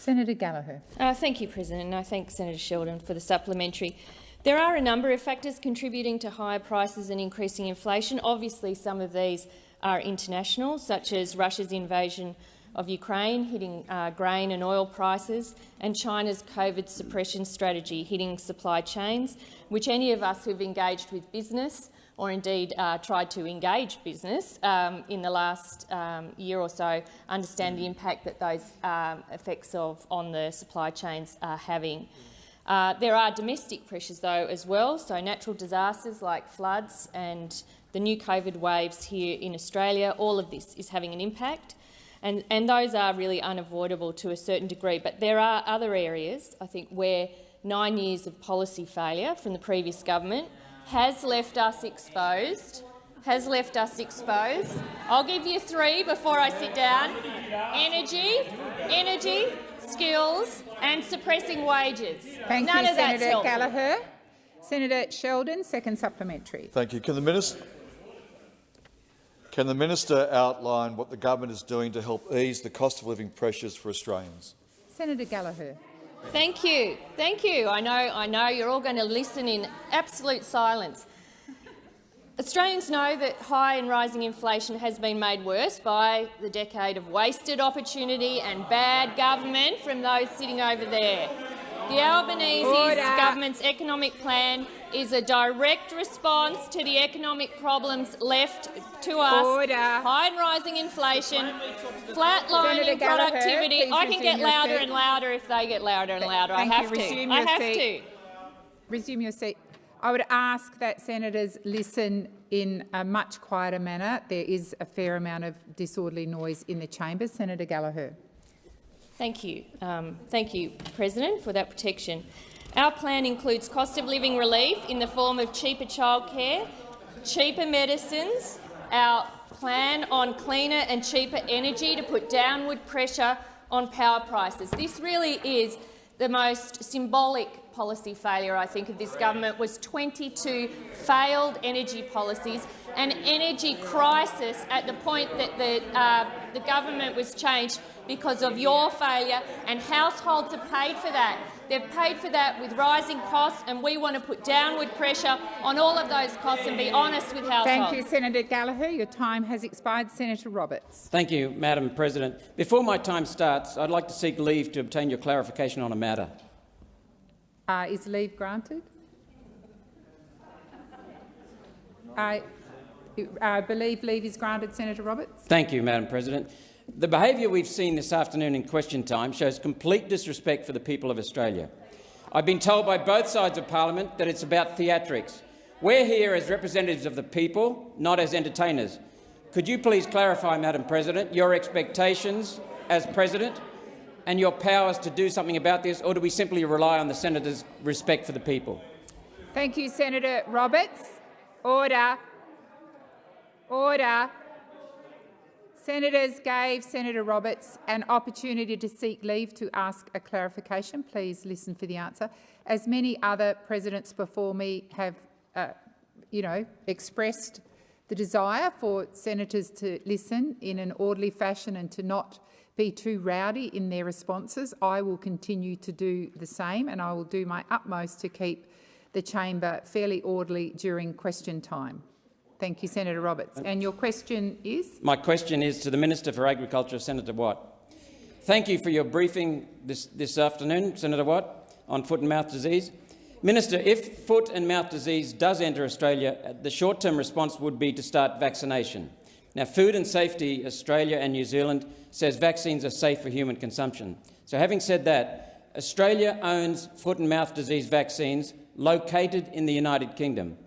Senator Gallagher. Uh, thank you, President, and I thank Senator Sheldon for the supplementary. There are a number of factors contributing to higher prices and increasing inflation. Obviously, some of these are international, such as Russia's invasion of Ukraine hitting uh, grain and oil prices, and China's COVID suppression strategy hitting supply chains, which any of us who've engaged with business or indeed uh, tried to engage business um, in the last um, year or so understand the impact that those um, effects of on the supply chains are having. Uh, there are domestic pressures, though, as well, so natural disasters like floods and the new COVID waves here in Australia, all of this is having an impact. And, and those are really unavoidable to a certain degree. But there are other areas, I think, where nine years of policy failure from the previous government has left us exposed. Has left us exposed. I'll give you three before I sit down. Energy, energy, skills and suppressing wages. Thank None you, of Senator helpful. Gallagher. Senator Sheldon, second supplementary. Thank you. Can the minister can the minister outline what the government is doing to help ease the cost of living pressures for Australians? Senator Gallagher. Thank you. Thank you. I know, I know you're all going to listen in absolute silence. Australians know that high and rising inflation has been made worse by the decade of wasted opportunity and bad government from those sitting over there. The Albanese Order. government's economic plan is a direct response to the economic problems left to us. Order. High and rising inflation, flatlining productivity. I can get louder and louder if they get louder and louder. Thank I you. have Resume to. I your have seat. to. Resume your seat. I would ask that senators listen in a much quieter manner. There is a fair amount of disorderly noise in the chamber. Senator Gallagher. Thank you. Um, thank you, President, for that protection. Our plan includes cost of living relief in the form of cheaper childcare, cheaper medicines, our plan on cleaner and cheaper energy to put downward pressure on power prices. This really is the most symbolic policy failure, I think, of this government was 22 failed energy policies, an energy crisis at the point that the, uh, the government was changed because of your failure, and households have paid for that. They've paid for that with rising costs, and we want to put downward pressure on all of those costs and be honest with households. Thank you, Senator Gallagher. Your time has expired. Senator Roberts. Thank you, Madam President. Before my time starts, I'd like to seek leave to obtain your clarification on a matter. Uh, is leave granted? I uh, believe leave is granted, Senator Roberts. Thank you, Madam President. The behaviour we've seen this afternoon in question time shows complete disrespect for the people of Australia. I've been told by both sides of parliament that it's about theatrics. We're here as representatives of the people, not as entertainers. Could you please clarify, Madam President, your expectations as President and your powers to do something about this, or do we simply rely on the senator's respect for the people? Thank you, Senator Roberts. Order. Order. Senators gave Senator Roberts an opportunity to seek leave to ask a clarification. Please listen for the answer. As many other presidents before me have, uh, you know, expressed the desire for senators to listen in an orderly fashion and to not be too rowdy in their responses, I will continue to do the same and I will do my utmost to keep the chamber fairly orderly during question time. Thank you, Senator Roberts. And your question is? My question is to the Minister for Agriculture, Senator Watt. Thank you for your briefing this, this afternoon, Senator Watt, on foot and mouth disease. Minister, if foot and mouth disease does enter Australia, uh, the short-term response would be to start vaccination. Now, Food and Safety Australia and New Zealand says vaccines are safe for human consumption. So having said that, Australia owns foot and mouth disease vaccines located in the United Kingdom.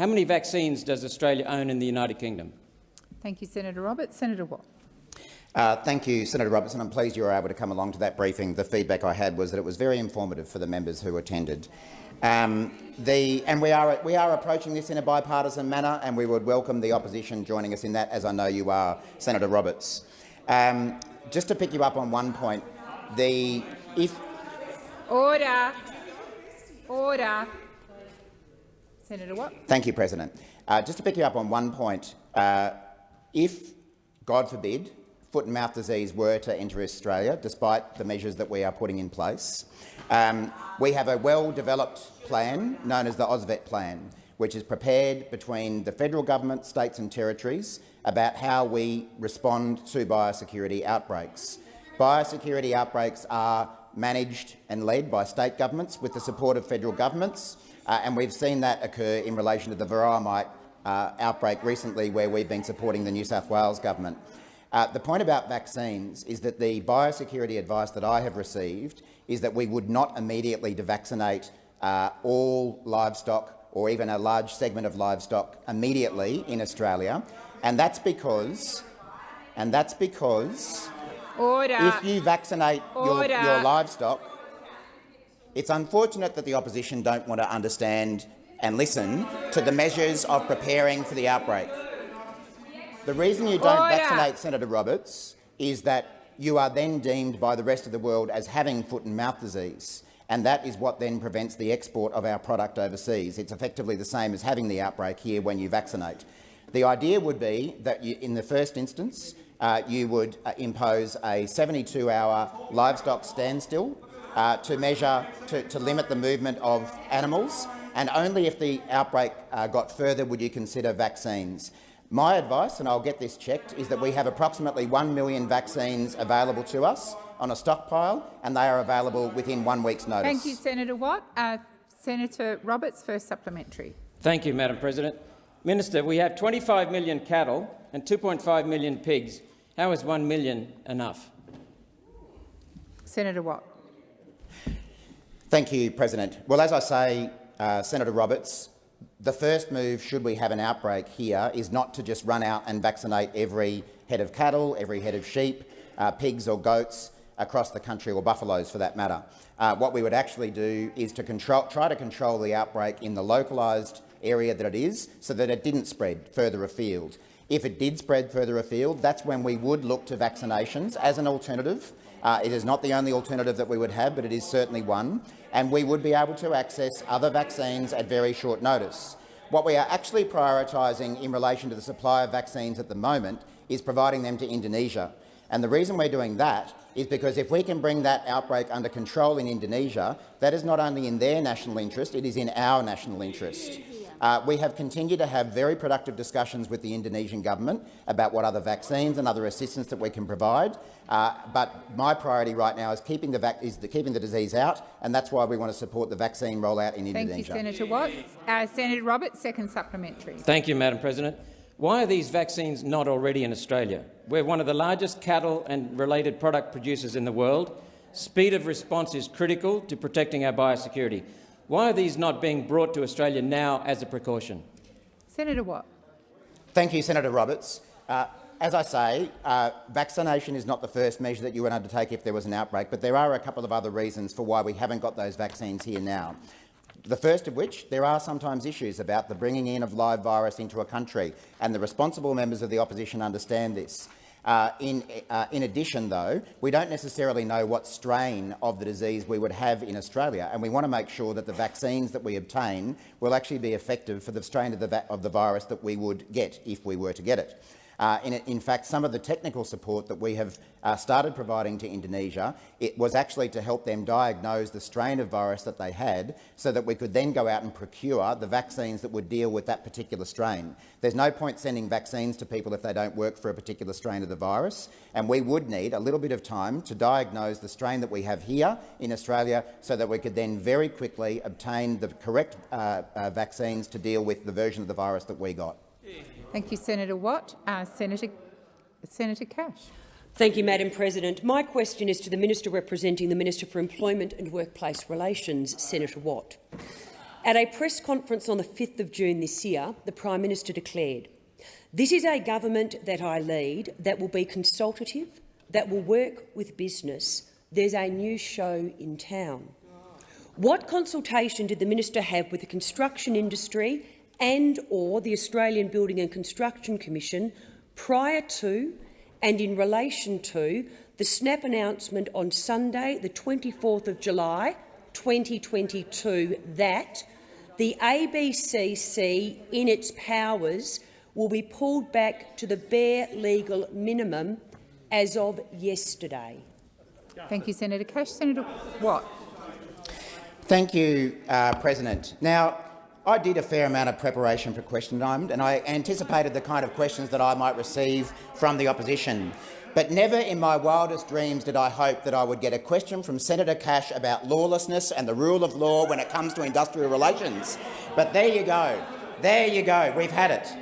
How many vaccines does Australia own in the United Kingdom? Thank you, Senator Roberts. Senator Watt. Uh, thank you, Senator Robertson. I'm pleased you were able to come along to that briefing. The feedback I had was that it was very informative for the members who attended. Um, the, and we are, we are approaching this in a bipartisan manner, and we would welcome the opposition joining us in that, as I know you are, Senator Roberts. Um, just to pick you up on one point, the, if Order. Order. Senator Watt. Thank you, President. Uh, just to pick you up on one point, uh, if, God forbid, foot and mouth disease were to enter Australia, despite the measures that we are putting in place, um, we have a well-developed plan known as the AUSVET plan, which is prepared between the federal government, states and territories about how we respond to biosecurity outbreaks. Biosecurity outbreaks are managed and led by state governments with the support of federal governments, uh, and we've seen that occur in relation to the varroa mite uh, outbreak recently where we've been supporting the New South Wales government. Uh, the point about vaccines is that the biosecurity advice that I have received is that we would not immediately vaccinate uh, all livestock or even a large segment of livestock immediately in Australia, and that's because, and that's because Order. if you vaccinate your, your livestock, it's unfortunate that the opposition don't want to understand and listen to the measures of preparing for the outbreak. The reason you don't Order. vaccinate Senator Roberts is that you are then deemed by the rest of the world as having foot and mouth disease, and that is what then prevents the export of our product overseas. It's effectively the same as having the outbreak here when you vaccinate. The idea would be that you, in the first instance, uh, you would uh, impose a 72-hour livestock standstill uh, to measure, to, to, limit the movement of animals, and only if the outbreak uh, got further would you consider vaccines. My advice, and I'll get this checked, is that we have approximately 1 million vaccines available to us on a stockpile, and they are available within one week's notice. Thank you, Senator Watt. Uh, Senator Roberts, first supplementary. Thank you, Madam President. Minister, we have 25 million cattle and 2.5 million pigs. How is 1 million enough? Senator Watt. Thank you, President. Well, as I say, uh, Senator Roberts, the first move, should we have an outbreak here, is not to just run out and vaccinate every head of cattle, every head of sheep, uh, pigs or goats across the country, or buffaloes for that matter. Uh, what we would actually do is to control, try to control the outbreak in the localised area that it is so that it didn't spread further afield. If it did spread further afield, that's when we would look to vaccinations as an alternative. Uh, it is not the only alternative that we would have, but it is certainly one, and we would be able to access other vaccines at very short notice. What we are actually prioritising in relation to the supply of vaccines at the moment is providing them to Indonesia. And the reason we're doing that is because if we can bring that outbreak under control in Indonesia, that is not only in their national interest, it is in our national interest. Uh, we have continued to have very productive discussions with the Indonesian government about what other vaccines and other assistance that we can provide. Uh, but my priority right now is keeping the, is the, keeping the disease out, and that's why we want to support the vaccine rollout in Thank Indonesia. Thank you, Senator Watt. Uh, Senator Roberts, second supplementary. Thank you, Madam President. Why are these vaccines not already in Australia? We're one of the largest cattle and related product producers in the world. Speed of response is critical to protecting our biosecurity. Why are these not being brought to Australia now as a precaution? Senator Watt. Thank you, Senator Roberts. Uh, as I say, uh, vaccination is not the first measure that you would undertake if there was an outbreak, but there are a couple of other reasons for why we haven't got those vaccines here now. The first of which, there are sometimes issues about the bringing in of live virus into a country, and the responsible members of the opposition understand this. Uh, in, uh, in, addition, though, we don't necessarily know what strain of the disease we would have in Australia, and we want to make sure that the vaccines that we obtain will actually be effective for the strain of the, of the virus that we would get if we were to get it. Uh, in, in, fact, some of the technical support that we have uh, started providing to Indonesia, it was actually to help them diagnose the strain of virus that they had so that we could then go out and procure the vaccines that would deal with that particular strain. There's no point sending vaccines to people if they don't work for a particular strain of the virus, and we would need a little bit of time to diagnose the strain that we have here in Australia so that we could then very quickly obtain the correct uh, uh vaccines to deal with the version of the virus that we got. Thank you, Senator Watt. Uh, Senator, Senator Cash. Thank you, Madam President. My question is to the Minister representing the Minister for Employment and Workplace Relations, Senator Watt. At a press conference on the 5th of June this year, the Prime Minister declared, this is a government that I lead that will be consultative, that will work with business. There's a new show in town. What consultation did the minister have with the construction industry and or the Australian Building and Construction Commission prior to and in relation to the snap announcement on Sunday, the 24th of July, 2022 that the ABCC, in its powers, will be pulled back to the bare legal minimum as of yesterday. Thank you, Senator Cash. Senator Watt. Thank you, uh, President. Now, I did a fair amount of preparation for question time, and I anticipated the kind of questions that I might receive from the opposition. But never in my wildest dreams did I hope that I would get a question from Senator Cash about lawlessness and the rule of law when it comes to industrial relations. But there you go. There you go. We've had it.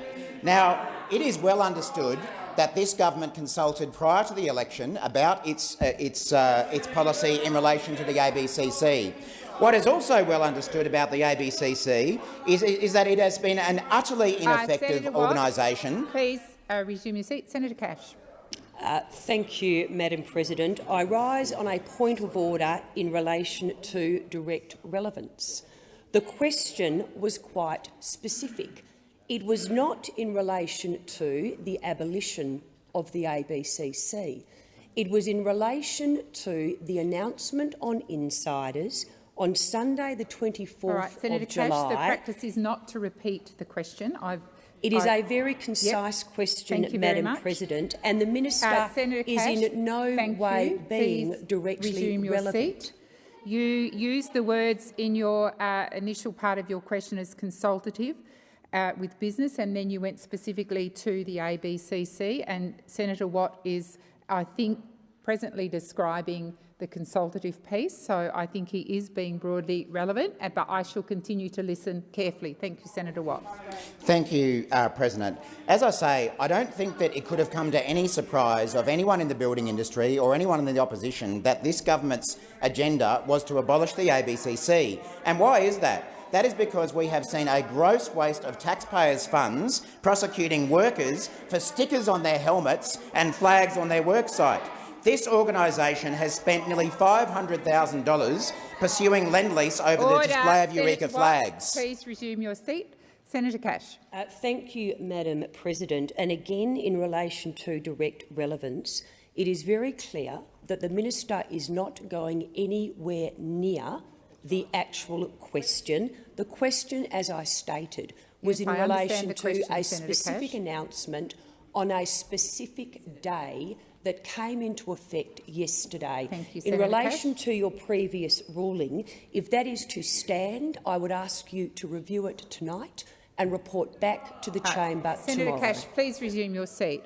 Now, it is well understood that this government consulted prior to the election about its, uh, its, uh, its policy in relation to the ABCC. What is also well understood about the ABCC is, is that it has been an utterly Uh, ineffective organisation. Please uh, resume your seat. Senator Cash. Uh, thank you, Madam President. I rise on a point of order in relation to direct relevance. The question was quite specific. It was not in relation to the abolition of the ABCC. It was in relation to the announcement on Insiders on Sunday, the 24th All right, Senator of Cash, July. the practice is not to repeat the question. I've, It is a very concise question, Thank you Madam. President, and the minister Uh, Senator is in no way you. being Please directly relevant. seat. You used the words in your uh, initial part of your question as consultative uh, with business, and then you went specifically to the ABCC. And Senator Watt is, I think, presently describing the consultative piece, so I think he is being broadly relevant, but I shall continue to listen carefully. Thank you, Senator Watt. Thank you, uh, President. As I say, I don't think that it could have come to any surprise of anyone in the building industry or anyone in the opposition that this government's agenda was to abolish the ABCC. And why is that? That is because we have seen a gross waste of taxpayers' funds prosecuting workers for stickers on their helmets and flags on their worksite. This organisation has spent nearly $500,000 pursuing Lendlease over Order. the display of Senator Eureka Watt, flags. Please resume your seat. Senator Cash. Uh, thank you, Madam President. And again, in relation to direct relevance, it is very clear that the minister is not going anywhere near the actual question. The question, as I stated, was Yes, in I relation the to question, a Senator specific Cash. announcement on a specific day that came into effect yesterday. Thank you, in Senator relation to your previous ruling, if that is to stand, I would ask you to review it tonight and report back to the Uh, chamber Senator tomorrow. Cash, please resume your seat.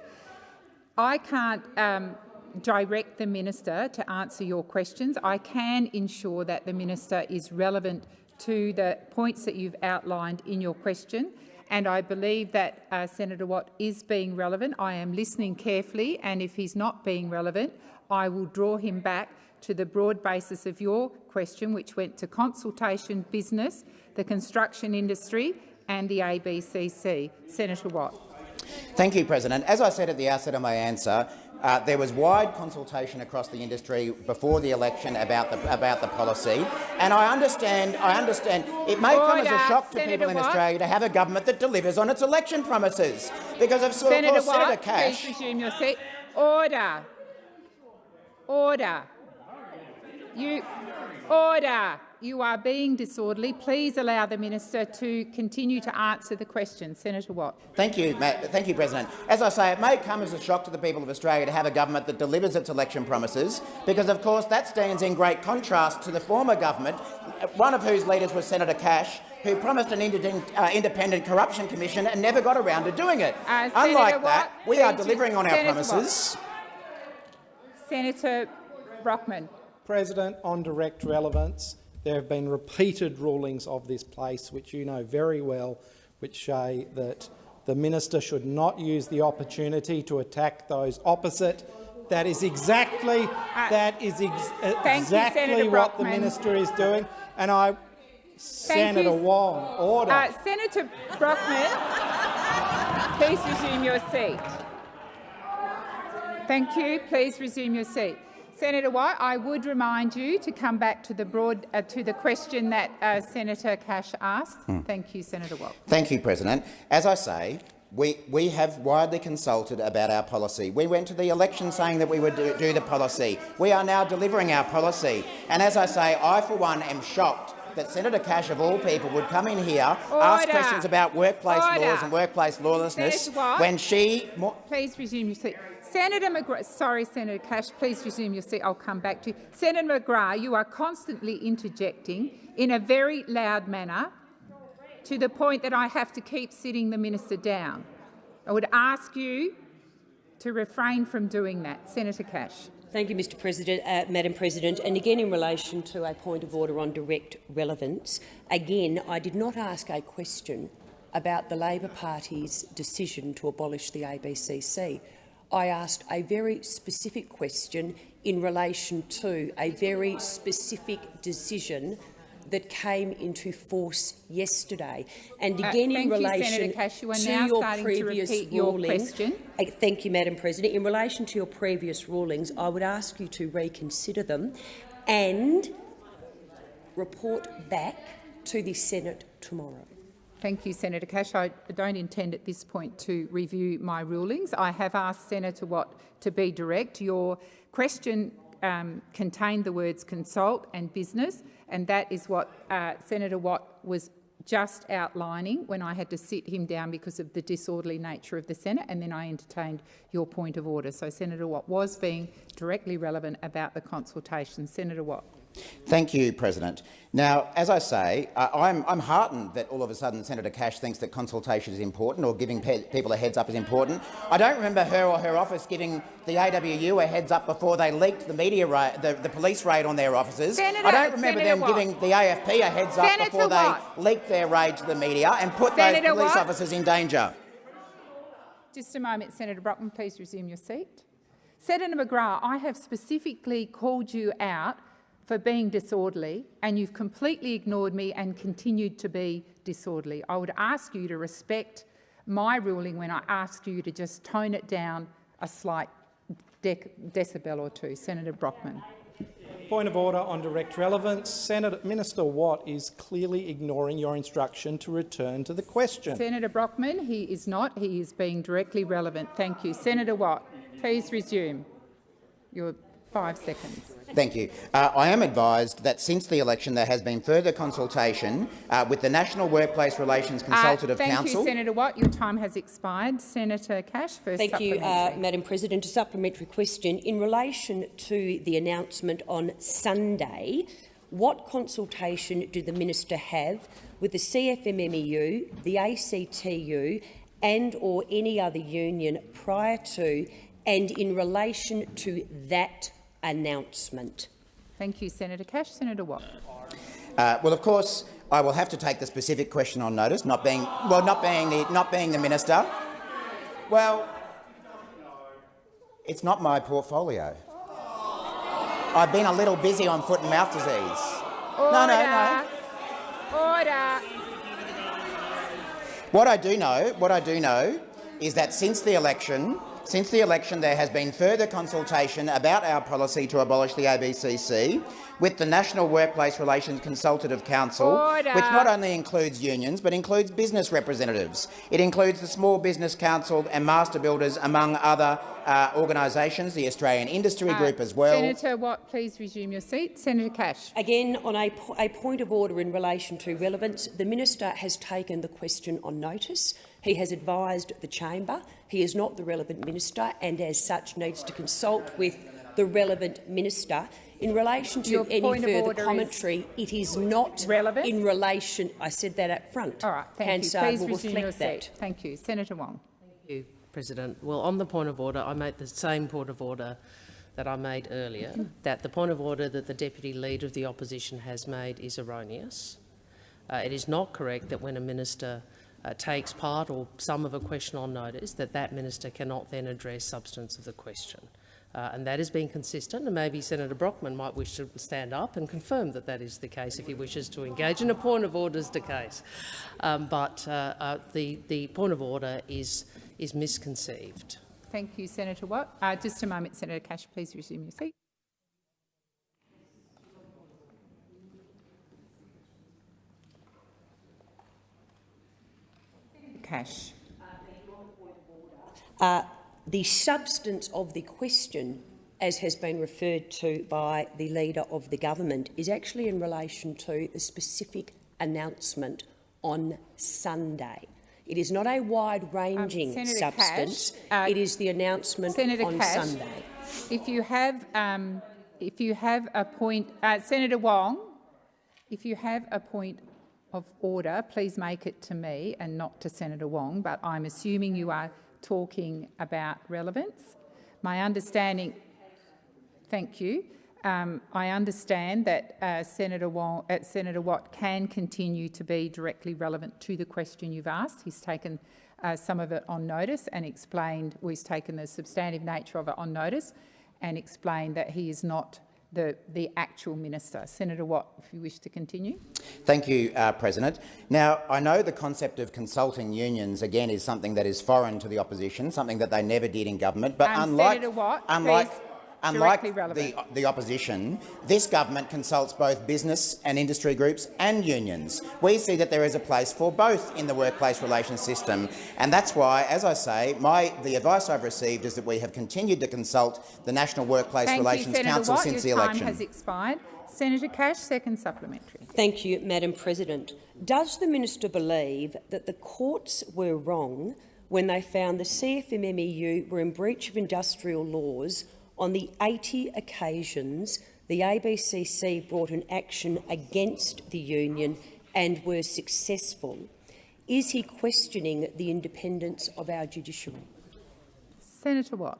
I can't um, direct the minister to answer your questions. I can ensure that the minister is relevant to the points that you've outlined in your question, and I believe that uh, Senator Watt is being relevant. I am listening carefully, and if he's not being relevant, I will draw him back to the broad basis of your question, which went to consultation, business, the construction industry and the ABCC. Senator Watt. Thank you, President. As I said at the outset of my answer, uh, there was wide consultation across the industry before the election about the about the policy, and I understand. I understand it may come as a shock to Senator people in Watt. Australia to have a government that delivers on its election promises, because of, Senator course Watt, Senator Cash. please resume your seat. Order. Order. You. Order. You are being disorderly. Please allow the minister to continue to answer the question. Senator Watt. Thank you, Ma thank you, President. As I say, it may come as a shock to the people of Australia to have a government that delivers its election promises, because of course that stands in great contrast to the former government, one of whose leaders was Senator Cash, who promised an independent, uh, independent corruption commission and never got around to doing it. Uh, Unlike Senator that, Watt, we are delivering on our Senator Watt. promises. Senator Brockman. President, on direct relevance, there have been repeated rulings of this place, which you know very well, which say that the minister should not use the opportunity to attack those opposite. That is exactly that is ex Uh, Thank you, exactly what the minister is doing. And I, Senator you. Wong, order. Uh, Senator Brockman, please resume your seat. Thank you. Please resume your seat. Senator White, I would remind you to come back to the broad uh, to the question that uh, Senator Cash asked. Hmm. Thank you, Senator Watt. Thank you, President. As I say, We, we have widely consulted about our policy. We went to the election saying that we would do, do the policy. We are now delivering our policy. And as I say, I for one am shocked that Senator Cash, of all people, would come in here, Order. ask questions about workplace Order. laws and workplace lawlessness when she— Please resume your seat. Senator McGrath, sorry, Senator Cash, please resume your seat. I'll come back to you. Senator McGrath, you are constantly interjecting in a very loud manner to the point that I have to keep sitting the minister down. I would ask you to refrain from doing that. Senator Cash. Thank you, Mr President, uh, Madam President. And again, in relation to a point of order on direct relevance, again, I did not ask a question about the Labor Party's decision to abolish the ABCC. I asked a very specific question in relation to a very specific decision that came into force yesterday. And Uh, again, in thank you, relation Cash. You to your to previous your ruling, question. uh, Thank you, Madam President. In relation to your previous rulings, I would ask you to reconsider them and report back to the Senate tomorrow. Thank you, Senator Cash. I don't intend at this point to review my rulings. I have asked Senator Watt to be direct. Your question um, contained the words consult and business, and that is what uh, Senator Watt was just outlining when I had to sit him down because of the disorderly nature of the Senate, and then I entertained your point of order. So Senator Watt was being directly relevant about the consultation. Senator Watt. Thank you, President. Now, as I say, uh, I'm, I'm, heartened that all of a sudden Senator Cash thinks that consultation is important or giving pe people a heads up is important. I don't remember her or her office giving the AWU a heads up before they leaked the media the, the, police raid on their offices. Senator, I don't remember Senator them Watt. giving the AFP a heads up Senator before Watt. they leaked their raid to the media and put Senator those police Watt. officers in danger. Just a moment, Senator Brockman, please resume your seat. Senator McGrath, I have specifically called you out for being disorderly and you've completely ignored me and continued to be disorderly. I would ask you to respect my ruling when I asked you to just tone it down a slight dec decibel or two. Senator Brockman. Point of order on direct relevance. Senator Minister Watt is clearly ignoring your instruction to return to the question. Senator Brockman, he is not. He is being directly relevant. Thank you. Senator Watt, please resume. Your five seconds. Thank you. Uh, I am advised that since the election there has been further consultation uh, with the National Workplace Relations Consultative uh, thank Council. Thank you, Senator Watt. Your time has expired. Senator Cash, first Thank you, uh, Madam President. A supplementary question. In relation to the announcement on Sunday, what consultation did the minister have with the CFMMEU, the ACTU and or any other union prior to and in relation to that announcement? Thank you, Senator Cash. Senator Watt. Uh, well, of course, I will have to take the specific question on notice, not being well, not being the not being the minister. Well, it's not my portfolio. I've been a little busy on foot and mouth disease. Order. No, no, no. Order. What I do know, what I do know, is that since the election, since the election, there has been further consultation about our policy to abolish the ABCC with the National Workplace Relations Consultative Council, Order. which not only includes unions but includes business representatives. It includes the Small Business Council and Master Builders, among other uh, organisations, the Australian Industry Uh, Group as well. Senator Watt, please resume your seat. Senator Cash. Again, on a, po a point of order in relation to relevance, the minister has taken the question on notice. He has advised the chamber he is not the relevant minister and, as such, needs to consult with the relevant minister. In relation to Your any further order is commentary, it is not relevant in relation. I said that up front. All right. Thank Hansard you. Please will resume your reflect seat. that. Thank you. Senator Wong. Thank you, President. Well, on the point of order, I make the same point of order that I made earlier, that the point of order that the Deputy Leader of the Opposition has made is erroneous. Uh, it is not correct that when a minister uh, takes part or some of a question on notice, that that minister cannot then address substance of the question. Uh, and that has been consistent, and maybe Senator Brockman might wish to stand up and confirm that that is the case if he wishes to engage in a point of order as the case. Um, but uh, uh, the, the point of order is, is misconceived. Thank you, Senator Watt. Uh, just a moment, Senator Cash. Please resume your seat. Cash. Uh, the substance of the question, as has been referred to by the Leader of the Government, is actually in relation to the specific announcement on Sunday. It is not a wide-ranging um, substance. Cash, uh, it is the announcement Senator on Cash, Sunday. If you have, um, if you have a point, uh, Senator Wong, if you have a point of order, please make it to me and not to Senator Wong. But I'm assuming you are talking about relevance. My understanding. Thank you. Um, I understand that uh, Senator, Wong, uh, Senator Watt can continue to be directly relevant to the question you've asked. He's taken uh, some of it on notice and explained, well, he's taken the substantive nature of it on notice and explained that he is not the, the actual minister. Senator Watt, if you wish to continue. Thank you, uh, President. Now, I know the concept of consulting unions, again, is something that is foreign to the opposition, something that they never did in government. But um, unlike, Senator Watt, unlike, please. Unlike the, the opposition, this government consults both business and industry groups and unions. We see that there is a place for both in the workplace relations system, and that's why, as I say, my, the advice I've received is that we have continued to consult the National Workplace Thank Relations you, Council Watt. since the election. time has expired. Senator Cash, second supplementary. Thank you, Madam President. Does the minister believe that the courts were wrong when they found the CFMMEU were in breach of industrial laws on the 80 occasions the ABCC brought an action against the union and were successful, is he questioning the independence of our judiciary? Senator Watt.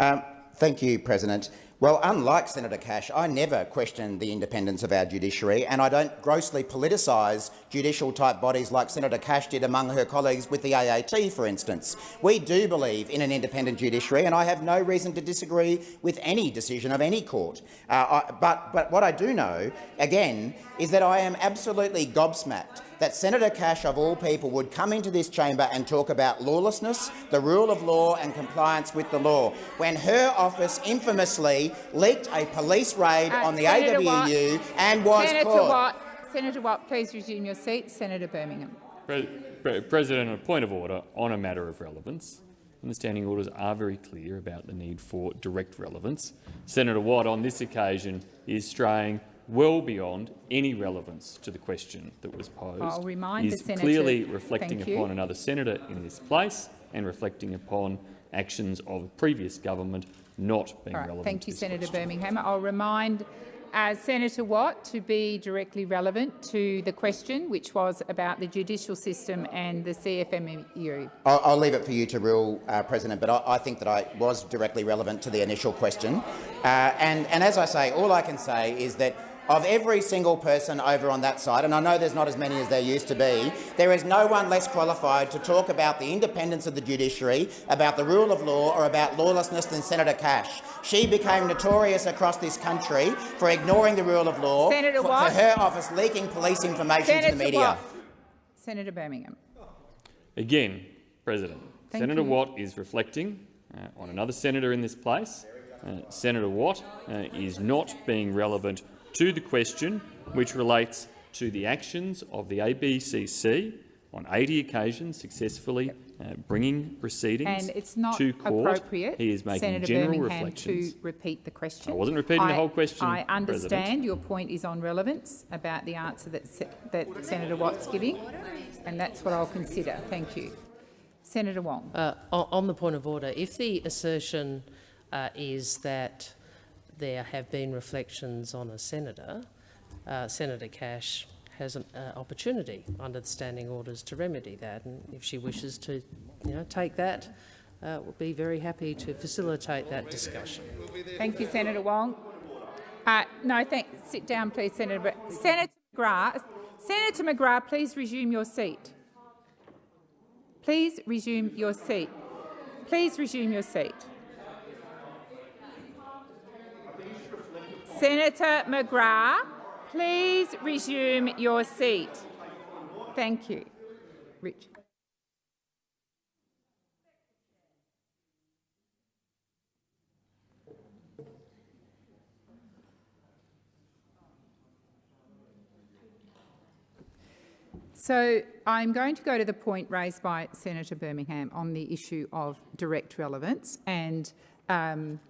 Um, thank you, President. Well, unlike Senator Cash, I never question the independence of our judiciary, and I don't grossly politicise judicial-type bodies like Senator Cash did among her colleagues with the AAT, for instance. We do believe in an independent judiciary, and I have no reason to disagree with any decision of any court. Uh, I, but, but what I do know, again, is that I am absolutely gobsmacked that Senator Cash, of all people, would come into this chamber and talk about lawlessness, the rule of law and compliance with the law, when her office infamously leaked a police raid uh, on the Senator AWU Watt, and was Senator caught. Watt, Senator Watt, please resume your seat. Senator Birmingham. Pre Pre President, a point of order on a matter of relevance. And the standing orders are very clear about the need for direct relevance. Senator Watt, on this occasion, is straying well beyond any relevance to the question that was posed. I'll remind is the senator. clearly reflecting Thank upon you. another senator in this place and reflecting upon actions of a previous government not being right, relevant. thank to you, Senator question. Birmingham. I'll remind uh, Senator Watt to be directly relevant to the question, which was about the judicial system and the CFMEU. I'll, I'll leave it for you to rule, uh, President, but I, I, think that I was directly relevant to the initial question. Uh, and, and as I say, all I can say is that of every single person over on that side, and I know there's not as many as there used to be, there is no one less qualified to talk about the independence of the judiciary, about the rule of law or about lawlessness than Senator Cash. She became notorious across this country for ignoring the rule of law, Senator for, for her office leaking police information Senator to the media. Watt. Senator Birmingham. Again, President, Thank Senator you. Watt is reflecting uh, on another senator in this place. Uh, Senator Watt uh, is not being relevant to the question which relates to the actions of the ABCC on 80 occasions successfully uh, bringing proceedings And it's not to court. appropriate, He is making Senator general Birmingham, reflections. to repeat the question. I wasn't repeating the whole question, I President. understand your point is on relevance about the answer that, Se that Senator Watt's giving, and that's what I'll consider. Thank you. Senator Wong. Uh, on, on the point of order, if the assertion uh, is that there have been reflections on a senator, uh, Senator Cash has an uh, opportunity under the standing orders to remedy that, and if she wishes to, you know, take that, uh, we'll be very happy to facilitate that discussion. Thank you, Senator Wong. Uh, no, thank. Sit down, please, Senator. Senator McGrath. Senator McGrath, please resume your seat. Please resume your seat. Please resume your seat. Senator McGrath, please resume your seat. Thank you. Rich. So I'm going to go to the point raised by Senator Birmingham on the issue of direct relevance. And um,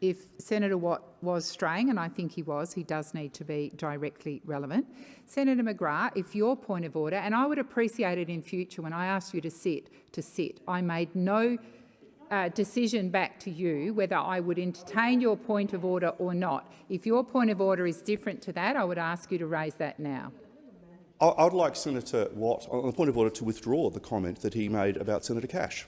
if Senator Watt was straying, and I think he was, he does need to be directly relevant. Senator McGrath, if your point of order, and I would appreciate it in future when I asked you to sit, to sit. I made no uh, decision back to you whether I would entertain your point of order or not. If your point of order is different to that, I would ask you to raise that now. I would like Senator Watt, on the point of order, to withdraw the comment that he made about Senator Cash.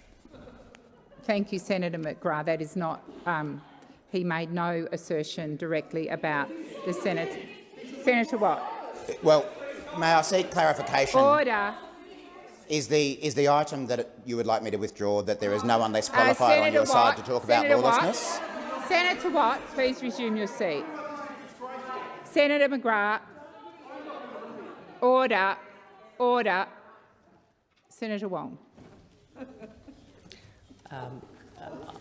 Thank you, Senator McGrath. That is not. Um, he made no assertion directly about the Senate. Senator Watt. Well, may I seek clarification? Order. Is the is the item that you would like me to withdraw that there is no one less qualified uh, on your Watt, side to talk Senator about lawlessness? Watt, Senator Watt, please resume your seat. Senator McGrath. Order. Order. Senator Wong. Um,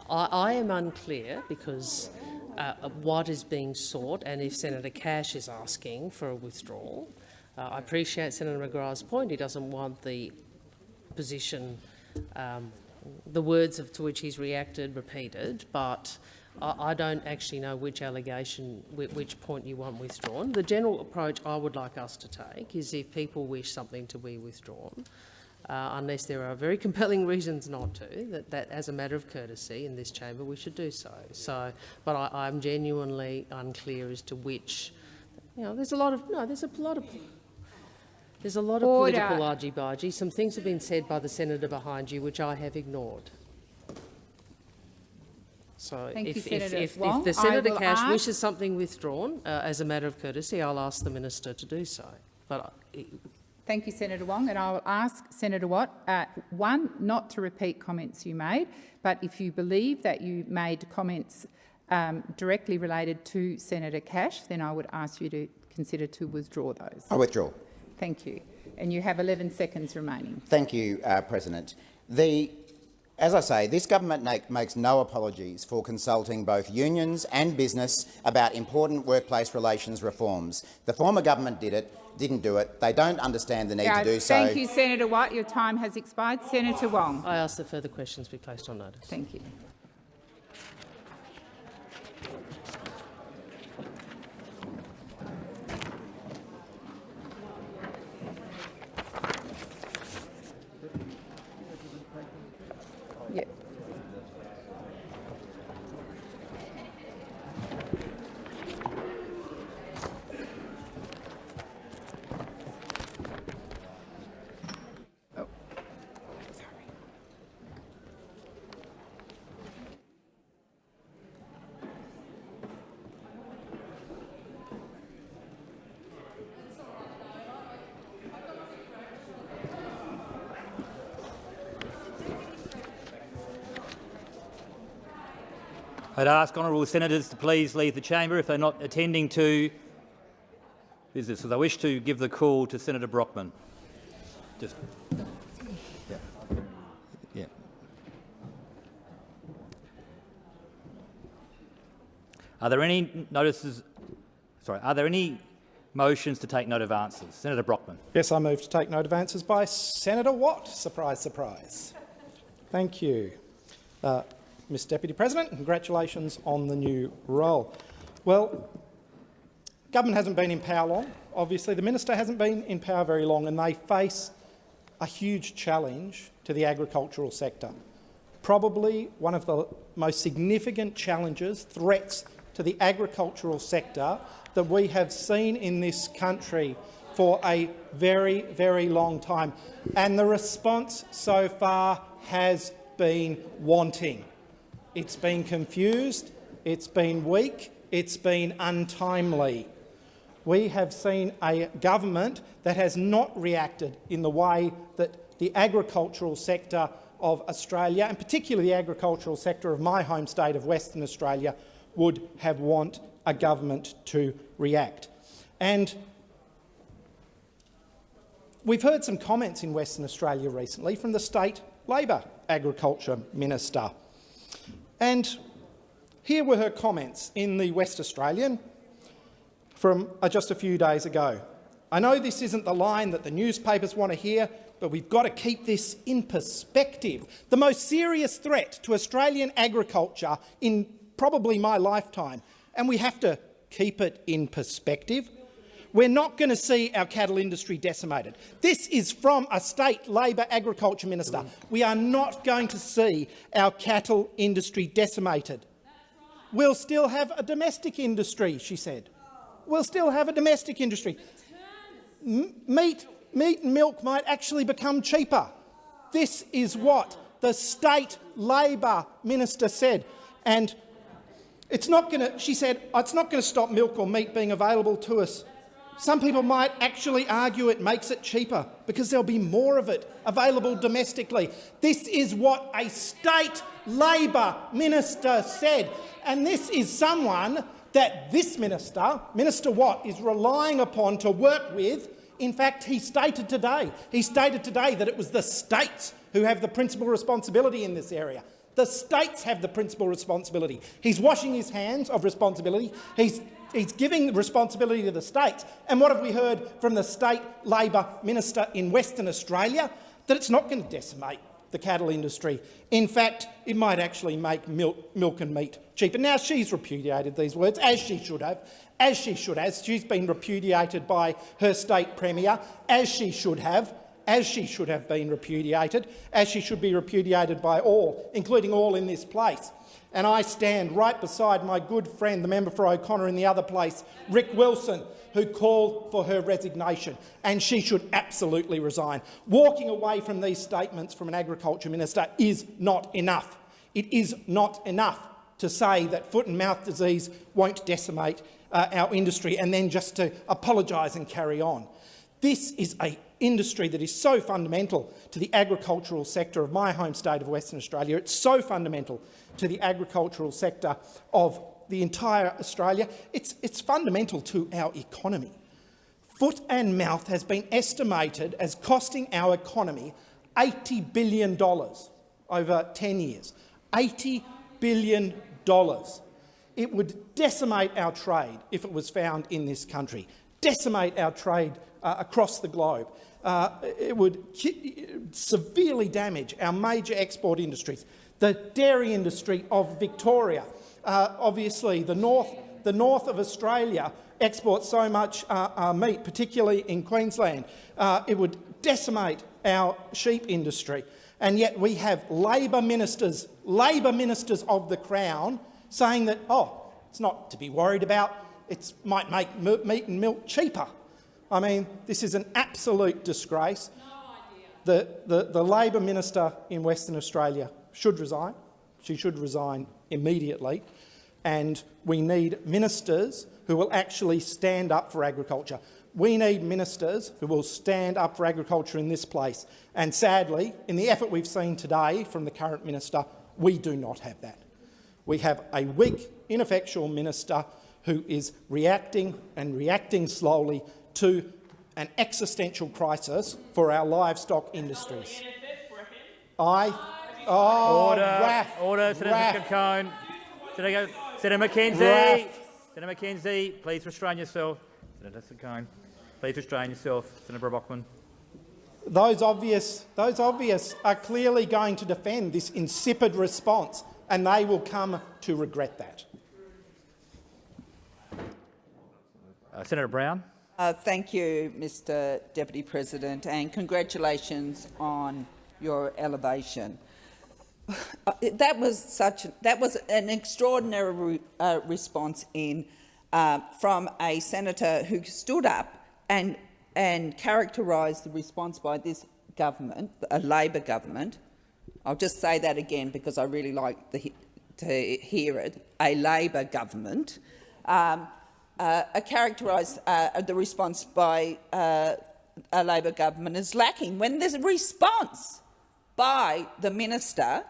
I, I, am unclear because uh, what is being sought and if Senator Cash is asking for a withdrawal. Uh, I appreciate Senator McGrath's point. He doesn't want the position, um, the words of, to which he's reacted repeated, but I, don't actually know which allegation, which point you want withdrawn. The general approach I would like us to take is if people wish something to be withdrawn, uh, unless there are very compelling reasons not to, that, that as a matter of courtesy in this chamber we should do so. So, but I, I'm genuinely unclear as to which, you know, there's a lot of, no, there's a lot of, there's a lot of Order. political argy-bargy. Some things have been said by the senator behind you which I have ignored. So Thank if, you, if, if, Wong. if the Senator Cash ask... wishes something withdrawn, uh, as a matter of courtesy, I'll ask the minister to do so. But uh, Thank you, Senator Wong. And I will ask Senator Watt, uh, one, not to repeat comments you made, but if you believe that you made comments um, directly related to Senator Cash, then I would ask you to consider to withdraw those. I withdraw. Thank you. And you have 11 seconds remaining. Thank you, uh, President. The as I say, this government makes no apologies for consulting both unions and business about important workplace relations reforms. The former government did it, didn't do it. They don't understand the need yeah, to do thank so. Thank you, Senator Watt. Your time has expired. Senator Wong. I ask that further questions be placed on notice. Thank you. I'd ask honourable senators to please leave the chamber if they're not attending to business. So I wish to give the call to Senator Brockman. Just, yeah. yeah. Are there any notices? Sorry. Are there any motions to take note of answers? Senator Brockman. Yes, I move to take note of answers by Senator Watt. Surprise, surprise. Thank you. Uh, Ms Deputy President. Congratulations on the new role. Well, government hasn't been in power long. Obviously, the minister hasn't been in power very long, and they face a huge challenge to the agricultural sector. Probably one of the most significant challenges, threats to the agricultural sector that we have seen in this country for a very, very long time. And the response so far has been wanting. It's been confused, it's been weak, it's been untimely. We have seen a government that has not reacted in the way that the agricultural sector of Australia, and particularly the agricultural sector of my home state of Western Australia, would have want a government to react. And we've heard some comments in Western Australia recently from the state Labor Agriculture Minister. And here were her comments in the West Australian from uh, just a few days ago. I know this isn't the line that the newspapers want to hear, but we've got to keep this in perspective. The most serious threat to Australian agriculture in probably my lifetime, and we have to keep it in perspective. We're not going to see our cattle industry decimated. This is from a state Labor agriculture minister. We are not going to see our cattle industry decimated. We'll still have a domestic industry, she said. We'll still have a domestic industry. M meat, meat and milk might actually become cheaper. This is what the state Labor minister said. And it's not going to, she said, oh, it's not going to stop milk or meat being available to us. Some people might actually argue it makes it cheaper because there'll be more of it available domestically. This is what a state Labor minister said. And this is someone that this minister, Minister Watt, is relying upon to work with. In fact, he stated today, he stated today that it was the states who have the principal responsibility in this area. The states have the principal responsibility. He's washing his hands of responsibility. He's, he's giving responsibility to the states. And what have we heard from the state Labor minister in Western Australia? That it's not going to decimate the cattle industry. In fact, it might actually make milk, milk and meat cheaper. Now, she's repudiated these words, as she should have, as she should have. She's been repudiated by her state premier, as she should have, as she should have been repudiated, as she should be repudiated by all, including all in this place. And I stand right beside my good friend, the member for O'Connor in the other place, Rick Wilson, who called for her resignation, and she should absolutely resign. Walking away from these statements from an agriculture minister is not enough. It is not enough to say that foot and mouth disease won't decimate uh, our industry and then just to apologise and carry on. This is an industry that is so fundamental to the agricultural sector of my home state of Western Australia. It's so fundamental to the agricultural sector of the entire Australia. It's, it's fundamental to our economy. Foot and mouth has been estimated as costing our economy $80 billion over 10 years. $80 billion. It would decimate our trade if it was found in this country, decimate our trade uh, across the globe. Uh, it would severely damage our major export industries. The dairy industry of Victoria, uh, obviously the north, the north of Australia exports so much uh, uh, meat, particularly in Queensland. Uh, it would decimate our sheep industry. And yet we have Labor ministers, Labor ministers of the Crown saying that, oh, it's not to be worried about, it might make meat and milk cheaper. I mean, this is an absolute disgrace. No the, the, the Labor minister in Western Australia should resign. She should resign immediately. And we need ministers who will actually stand up for agriculture. We need ministers who will stand up for agriculture in this place. And sadly, in the effort we've seen today from the current minister, we do not have that. We have a weak, ineffectual minister who is reacting and reacting slowly to an existential crisis for our livestock industries. I Oh, order, Raff, order, Senator Raff. Cone. Senator, Senator McKenzie. Senator McKenzie, please restrain yourself. Senator Cone, please restrain yourself. Senator Brockman. Those obvious, those obvious are clearly going to defend this insipid response, and they will come to regret that. Uh, Senator Brown. Uh, thank you, Mr Deputy President, and congratulations on your elevation. Uh, that was such that was an extraordinary uh, response in uh, from a senator who stood up and and characterised the response by this government, a Labor government. I'll just say that again because I really like the, to hear it. A Labor government. Um, uh, characterised uh, the response by uh, a Labor government as lacking when there's a response by the minister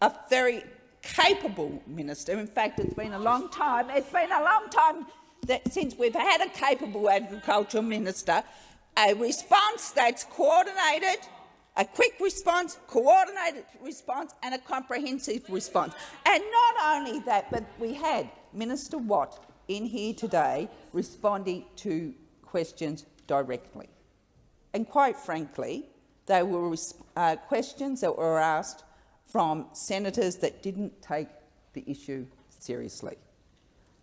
a very capable minister. In fact, it's been a long time. It's been a long time that since we've had a capable agricultural minister, a response that's coordinated, a quick response, coordinated response and a comprehensive response. And not only that, but we had Minister Watt in here today responding to questions directly. And quite frankly, they were uh, questions that were asked from senators that didn't take the issue seriously.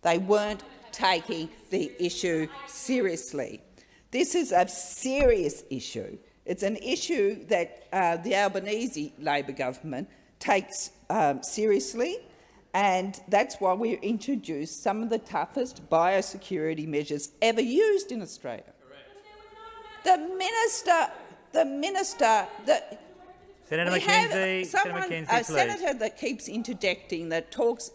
They weren't taking the issue seriously. This is a serious issue. It's an issue that uh, the Albanese Labor government takes um, seriously, and that's why we introduced some of the toughest biosecurity measures ever used in Australia. The minister, the minister, the, Senator we McKenzie, someone, Senator McKenzie, a please. senator that keeps interjecting, that talks,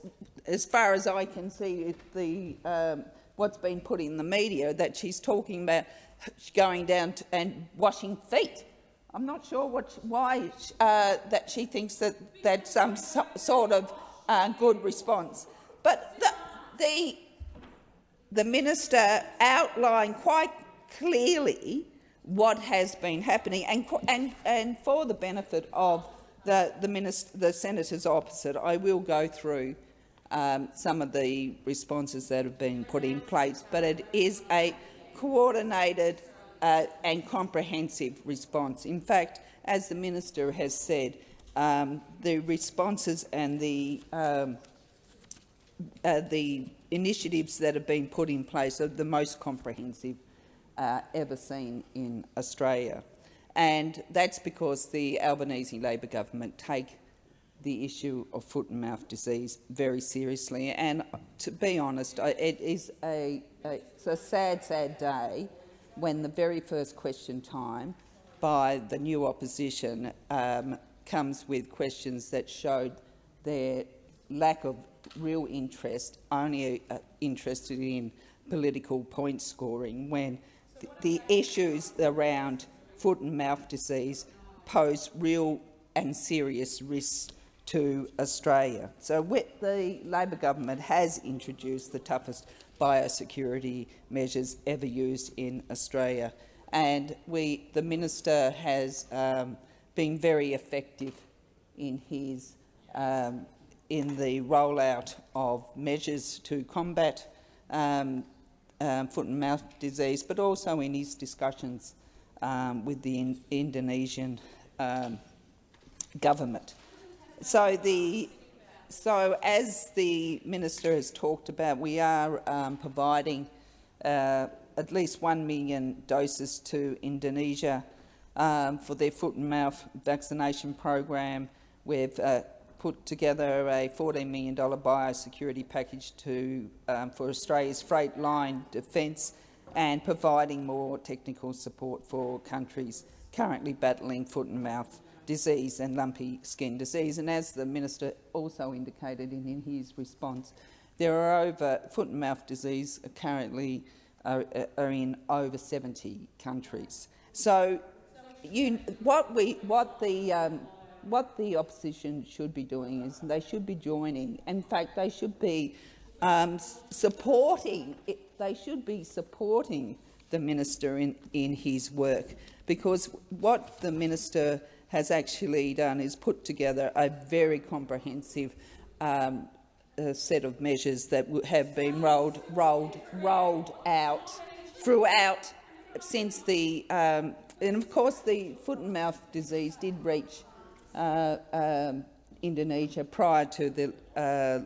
as far as I can see, the um, what's been put in the media, that she's talking about going down to, and washing feet. I'm not sure what, why uh, that she thinks that that's some so, sort of uh, good response. But the, the, the minister outlined quite clearly what has been happening, and, and, and for the benefit of the, the, minister, the senators opposite, I will go through um, some of the responses that have been put in place, but it is a coordinated uh, and comprehensive response. In fact, as the minister has said, um, the responses and the, um, uh, the initiatives that have been put in place are the most comprehensive uh, ever seen in Australia. And that's because the Albanese Labor government take the issue of foot and mouth disease very seriously. And to be honest, it is a, a, it's a sad, sad day when the very first question time by the new opposition um, comes with questions that showed their lack of real interest, only uh, interested in political point scoring, when the issues around foot and mouth disease pose real and serious risks to Australia. So the Labor government has introduced the toughest biosecurity measures ever used in Australia. And we, the minister has um, been very effective in his um, in the rollout of measures to combat um, um, foot and mouth disease, but also in his discussions um, with the in Indonesian um, government. So, the, so as the minister has talked about, we are um, providing uh, at least 1 million doses to Indonesia um, for their foot and mouth vaccination program. We've uh, put together a $14 million biosecurity package to, um, for Australia's freight line defence and providing more technical support for countries currently battling foot and mouth disease and lumpy skin disease. And as the minister also indicated in, his response, there are over foot and mouth disease currently are, are in over 70 countries. So, you, what we, what the, um, what the opposition should be doing is they should be joining. In fact, they should be um, supporting. It, they should be supporting the minister in, in his work, because what the minister has actually done is put together a very comprehensive um, uh, set of measures that have been rolled, rolled, rolled out throughout since the, um, and of course the foot and mouth disease did reach um, Indonesia prior to the, uh,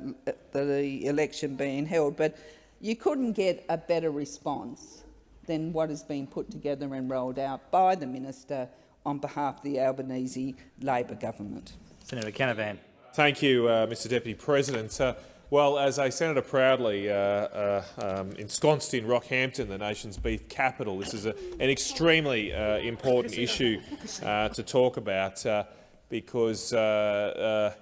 the election being held, but you couldn't get a better response than what has been put together and rolled out by the minister on behalf of the Albanese Labor government. Senator Canavan. Thank you, uh, Mr Deputy President. Uh, well, as a senator proudly uh, uh um, ensconced in Rockhampton, the nation's beef capital, this is a, an extremely uh, important issue uh, to talk about because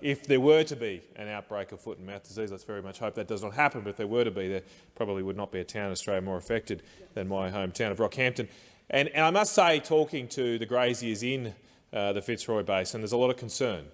if there were to be an outbreak of foot and mouth disease, let's very much hope that does not happen, but if there were to be, there probably would not be a town in Australia more affected than my hometown of Rockhampton. And, and I must say, talking to the graziers in uh, the Fitzroy Basin, there's a lot of concern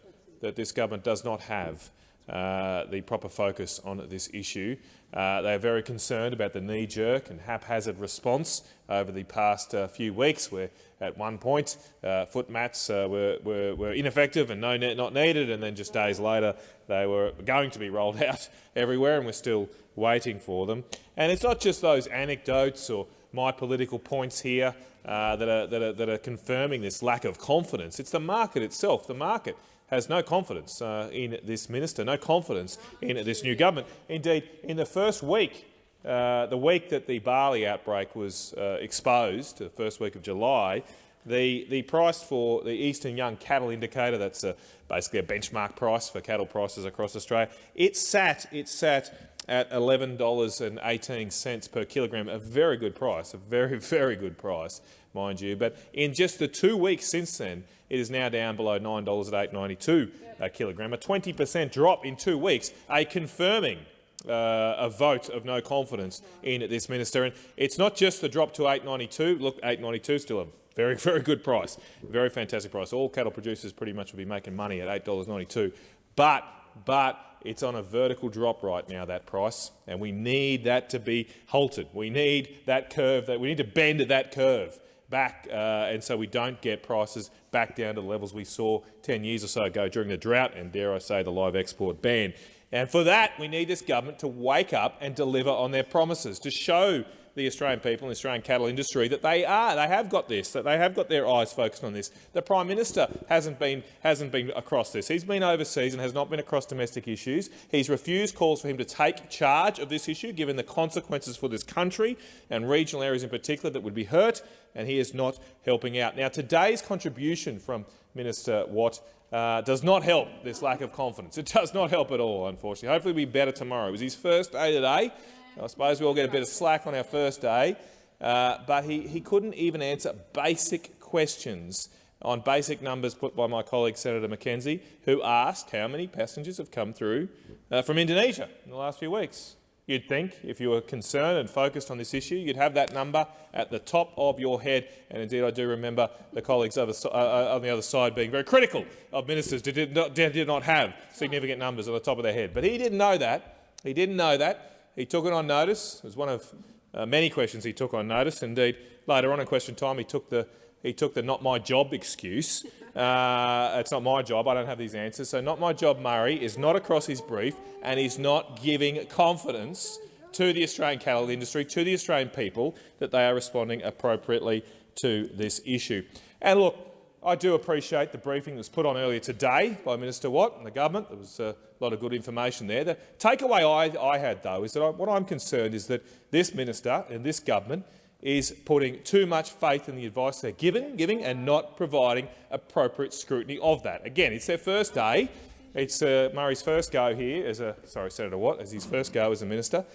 that this government does not have uh, the proper focus on this issue. Uh, they are very concerned about the knee-jerk and haphazard response over the past uh, few weeks, where at one point uh, foot mats uh, were, were, were, ineffective and no, not needed, and then just days later they were going to be rolled out everywhere, and we're still waiting for them. And it's not just those anecdotes or my political points here that, are, that, are, that are confirming this lack of confidence. It's the market itself. The market has no confidence uh, in this minister, no confidence in this new government. Indeed, in the first week, uh, the week that the Bali outbreak was uh, exposed, the first week of July, the, the price for the Eastern Young Cattle Indicator, that's a, basically a benchmark price for cattle prices across Australia, it sat, it sat at $11.18 per kilogram, a very good price, a very, very good price, mind you. But in just the two weeks since then, it is now down below $9 at $8.92 a kilogram, a 20 per cent drop in two weeks, a confirming uh, a vote of no confidence in this minister. And it's not just the drop to 8.92. Look, 8.92 still a very, very good price, very fantastic price. All cattle producers pretty much will be making money at $8.92. But, but it's on a vertical drop right now, that price, and we need that to be halted. We need that curve, that we need to bend that curve back, uh, and so we don't get prices back down to the levels we saw 10 years or so ago during the drought and, dare I say, the live export ban. And for that, we need this government to wake up and deliver on their promises, to show the Australian people and the Australian cattle industry that they are, they have got this, that they have got their eyes focused on this. The Prime Minister hasn't been, hasn't been across this. He's been overseas and has not been across domestic issues. He's refused calls for him to take charge of this issue, given the consequences for this country and regional areas in particular that would be hurt, and he is not helping out. Now, today's contribution from Minister Watt uh, does not help this lack of confidence. It does not help at all, unfortunately. Hopefully it'll be better tomorrow. It was his first day today. I suppose we all get a bit of slack on our first day, uh, but he, he couldn't even answer basic questions on basic numbers put by my colleague Senator McKenzie, who asked how many passengers have come through uh, from Indonesia in the last few weeks. You'd think, if you were concerned and focused on this issue, you'd have that number at the top of your head. And indeed, I do remember the colleagues uh, uh, on the other side being very critical of ministers who did not, did not have significant numbers at the top of their head. But he didn't know that. He didn't know that. He took it on notice. It was one of uh, many questions he took on notice. Indeed, later on in question time, he took the he took the not my job excuse. Uh, it's not my job. I don't have these answers. So not my job Murray is not across his brief and he's not giving confidence to the Australian cattle industry, to the Australian people, that they are responding appropriately to this issue. And look, I do appreciate the briefing that was put on earlier today by Minister Watt and the government. There was a lot of good information there. The takeaway I, I had, though, is that I, what I'm concerned is that this minister and this government is putting too much faith in the advice they're given, giving and not providing appropriate scrutiny of that. Again, it's their first day. It's uh, Murray's first go here as a sorry, Senator Watt, as his first go as a minister,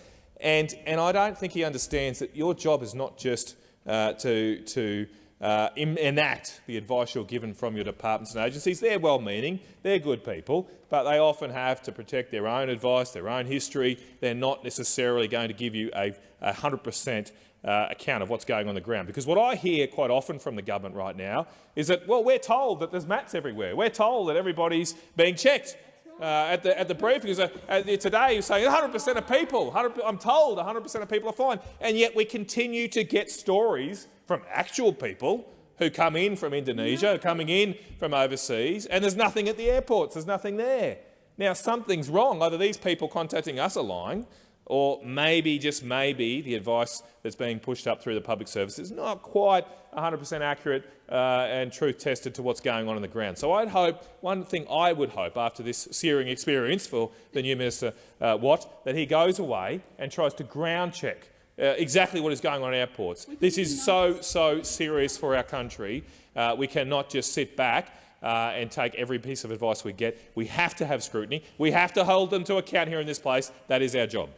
and and I don't think he understands that your job is not just uh, to to uh, enact the advice you're given from your departments and agencies. They're well-meaning, they're good people, but they often have to protect their own advice, their own history. They're not necessarily going to give you a 100 per cent uh, account of what's going on the ground. Because what I hear quite often from the government right now is that, well, we're told that there's mats everywhere. We're told that everybody's being checked. Uh, at the at the briefing uh, today, you're saying 100% of people. I'm told 100% of people are fine, and yet we continue to get stories from actual people who come in from Indonesia, coming in from overseas, and there's nothing at the airports. There's nothing there. Now something's wrong. Either these people contacting us are lying, or maybe, just maybe, the advice that's being pushed up through the public service is not quite 100% accurate uh, and truth-tested to what's going on on the ground. So I'd hope, one thing I would hope after this searing experience for the new Minister uh, Watt, that he goes away and tries to ground check uh, exactly what is going on at airports. This is so, so serious for our country. Uh, we cannot just sit back uh, and take every piece of advice we get. We have to have scrutiny. We have to hold them to account here in this place. That is our job.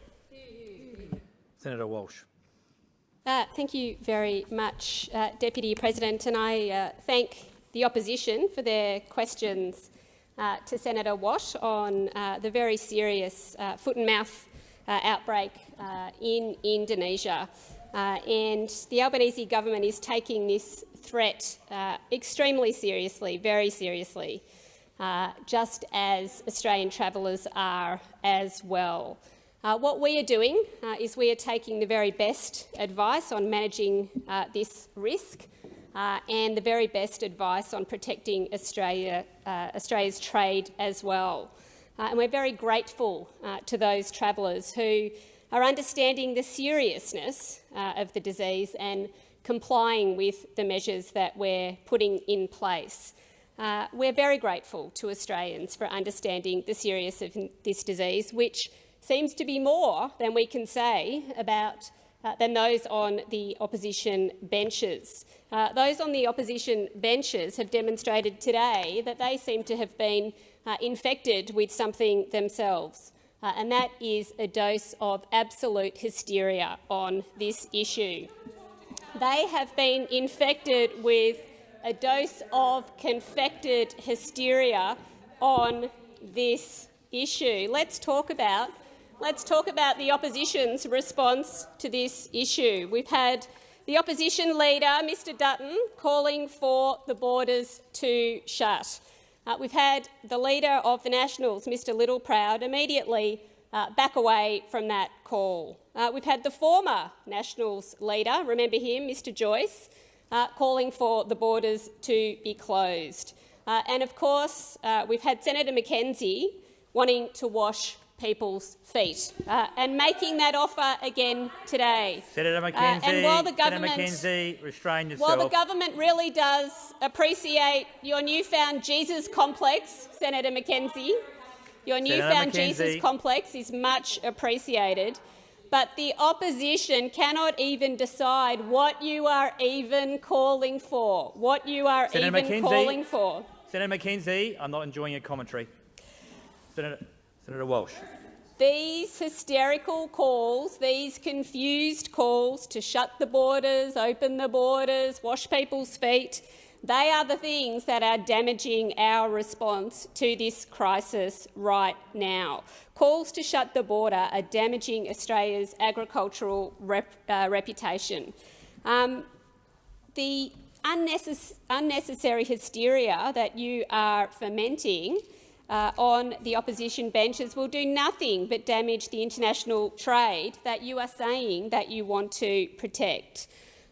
Senator Walsh. Uh, thank you very much, uh, Deputy President, and I uh, thank the opposition for their questions uh, to Senator Watt on uh, the very serious uh, foot and mouth outbreak in Indonesia. and the Albanese government is taking this threat extremely seriously, very seriously. just as Australian travellers are as well. Uh, what we are doing uh, is we are taking the very best advice on managing uh, this risk uh, and the very best advice on protecting Australia, uh, Australia's trade as well. Uh, and we're very grateful to those travellers who are understanding the seriousness of the disease and complying with the measures that we're putting in place. We're very grateful to Australians for understanding the seriousness of this disease, which seems to be more than we can say about uh, than those on the opposition benches. Uh, those on the opposition benches have demonstrated today that they seem to have been uh, infected with something themselves, uh, and that is a dose of absolute hysteria on this issue. They have been infected with a dose of confected hysteria on this issue. Let's talk about let's talk about the opposition's response to this issue. We've had the opposition leader, Mr Dutton, calling for the borders to shut. Uh, we've had the leader of the Nationals, Mr Littleproud, immediately uh, back away from that call. Uh, we've had the former Nationals leader, remember him, Mr Joyce, uh, calling for the borders to be closed. Uh, and of course, uh, we've had Senator McKenzie wanting to wash people's feet uh, and making that offer again today. Senator McKenzie, and while the government, McKenzie, restrain yourself. While the government really does appreciate your newfound Jesus complex, Senator McKenzie, your newfound Jesus complex is much appreciated but the opposition cannot even decide what you are even calling for, what you are Senator even calling for. Senator McKenzie, I'm not enjoying your commentary. Senator, Senator Walsh. These hysterical calls, these confused calls to shut the borders, open the borders, wash people's feet, they are the things that are damaging our response to this crisis right now. Calls to shut the border are damaging Australia's agricultural rep, uh, reputation. Um, the unnecess unnecessary hysteria that you are fomenting uh, on the opposition benches will do nothing but damage the international trade that you are saying that you want to protect.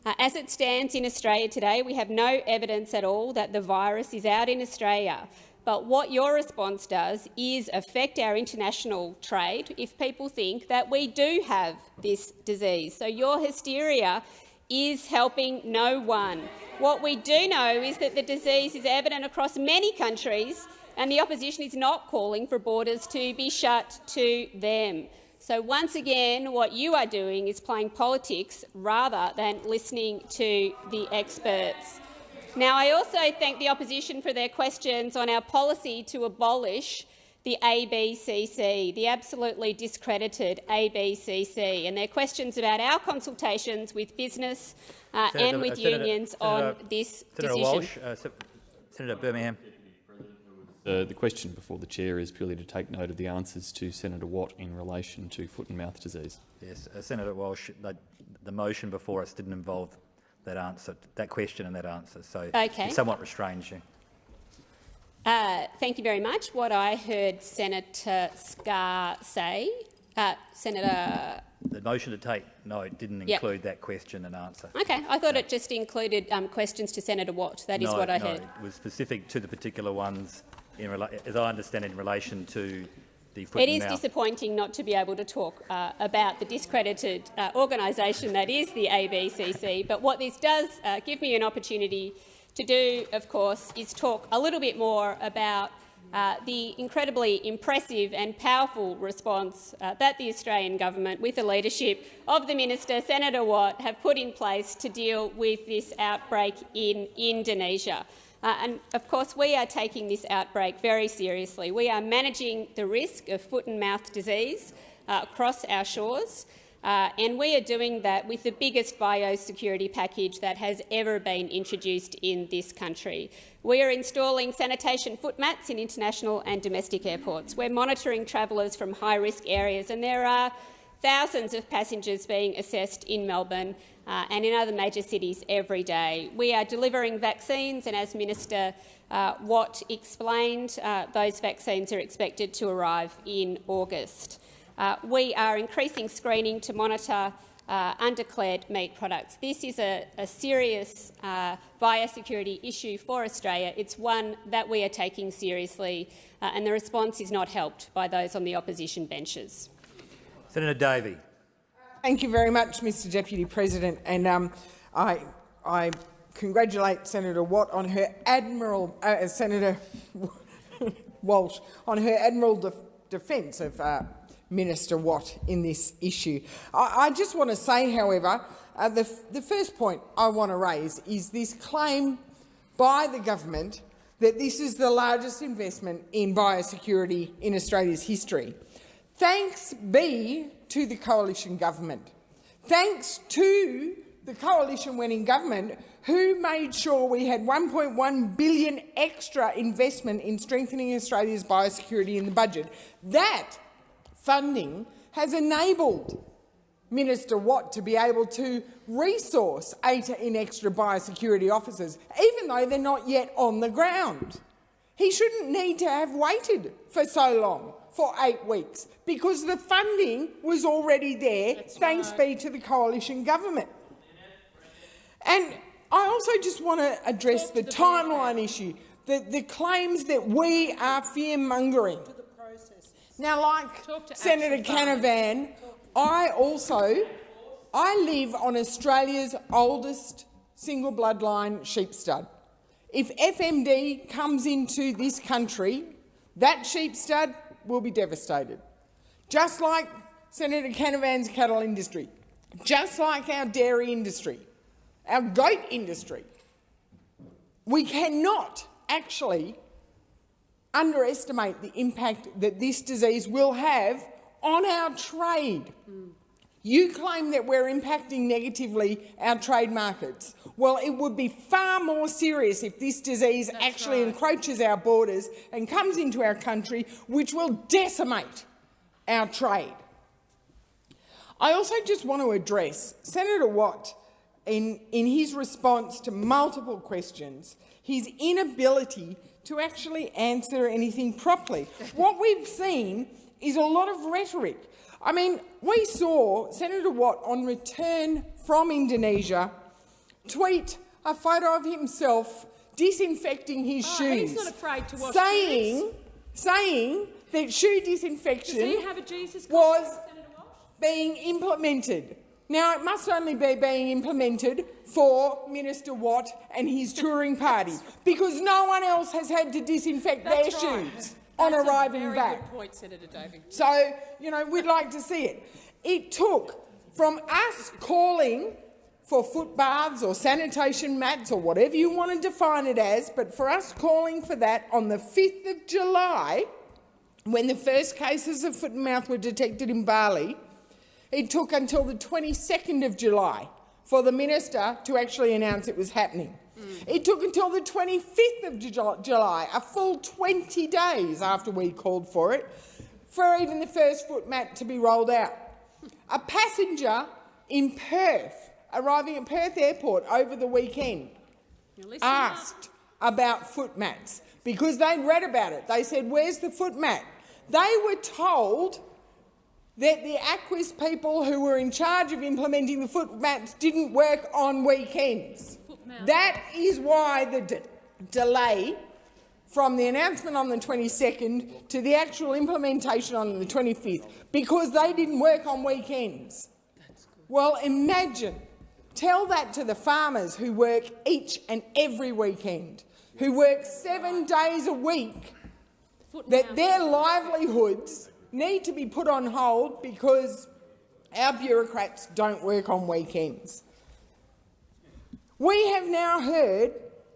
Uh, as it stands in Australia today, we have no evidence at all that the virus is out in Australia. But what your response does is affect our international trade if people think that we do have this disease. So your hysteria is helping no one. What we do know is that the disease is evident across many countries and the opposition is not calling for borders to be shut to them. So once again, what you are doing is playing politics rather than listening to the experts. Now, I also thank the opposition for their questions on our policy to abolish the ABCC, the absolutely discredited ABCC, and their questions about our consultations with business uh, Senator, and with uh, unions Senator, on this Senator decision. Walsh, uh, Senator Birmingham. Uh, the question before the chair is purely to take note of the answers to Senator Watt in relation to foot and mouth disease. Yes, uh, Senator Walsh, the, the, motion before us didn't involve that answer, that question and that answer, so okay. it somewhat restrains you. Uh, thank you very much. What I heard Senator Scarr say, uh, Senator. The motion to take note didn't include yep. that question and answer. Okay, I thought it just included um, questions to Senator Watt. That is no, what I no, heard. It was specific to the particular ones as I understand it, in relation to the It is disappointing not to be able to talk uh, about the discredited uh, organisation that is the ABCC, but what this does uh, give me an opportunity to do, of course, is talk a little bit more about uh, the incredibly impressive and powerful response uh, that the Australian government, with the leadership of the minister, Senator Watt, have put in place to deal with this outbreak in Indonesia. Uh, and of course, we are taking this outbreak very seriously. We are managing the risk of foot and mouth disease uh, across our shores, uh, and we are doing that with the biggest biosecurity package that has ever been introduced in this country. We are installing sanitation foot mats in international and domestic airports. We're monitoring travellers from high-risk areas, and there are thousands of passengers being assessed in Melbourne uh, and in other major cities every day. We are delivering vaccines, and as Minister uh, Watt explained, uh, those vaccines are expected to arrive in August. Uh, we are increasing screening to monitor uh, undeclared meat products. This is a, a serious uh, biosecurity issue for Australia. It's one that we are taking seriously, and the response is not helped by those on the opposition benches. Senator Davey. Thank you very much, Mr Deputy President. And um, I, I congratulate Senator Watt on her admiral, uh, Senator Walsh, on her admiral de defence of uh, Minister Watt in this issue. I, I just want to say, however, uh, the, the first point I want to raise is this claim by the government that this is the largest investment in biosecurity in Australia's history. Thanks be to the coalition government. Thanks to the coalition winning government who made sure we had 1.1 billion extra investment in strengthening Australia's biosecurity in the budget. That funding has enabled Minister Watt to be able to resource eight in extra biosecurity officers, even though they're not yet on the ground. He shouldn't need to have waited for so long, for eight weeks, because the funding was already there, That's thanks right. be to the coalition government. And I also just want to address the, the timeline issue, the, the claims that we are fear-mongering. Now, like Senator Canavan, I also I live on Australia's oldest single bloodline sheep stud. If FMD comes into this country, that sheep stud will be devastated. Just like Senator Canavan's cattle industry, just like our dairy industry, our goat industry. We cannot actually underestimate the impact that this disease will have on our trade. Mm. You claim that we're impacting negatively our trade markets. Well, it would be far more serious if this disease That's actually right. encroaches our borders and comes into our country, which will decimate our trade. I also just want to address Senator Watt in, in his response to multiple questions, his inability to actually answer anything properly. what we've seen is a lot of rhetoric. I mean, we saw Senator Watt on return from Indonesia tweet a photo of himself disinfecting his oh, shoes, he's not afraid to wash saying, saying that shoe disinfection was being implemented. Now, it must only be being implemented for Minister Watt and his touring party, because no one else has had to disinfect That's their right. shoes on That's arriving back. Point. So, you know, we'd like to see it. It took from us calling for footbaths or sanitation mats or whatever you want to define it as, but for us calling for that on the 5th of July, when the first cases of foot and mouth were detected in Bali, it took until the 22nd of July for the minister to actually announce it was happening. Mm. It took until the 25th of July, a full 20 days after we called for it, for even the first foot mat to be rolled out. A passenger in Perth, arriving at Perth Airport over the weekend, asked up. about foot mats because they'd read about it. They said, where's the foot mat? They were told that the AQIS people who were in charge of implementing the foot maps didn't work on weekends. That is why the de delay from the announcement on the 22nd to the actual implementation on the 25th, because they didn't work on weekends. Well, imagine, tell that to the farmers who work each and every weekend, who work seven days a week, that their livelihoods need to be put on hold because our bureaucrats don't work on weekends. We have now heard,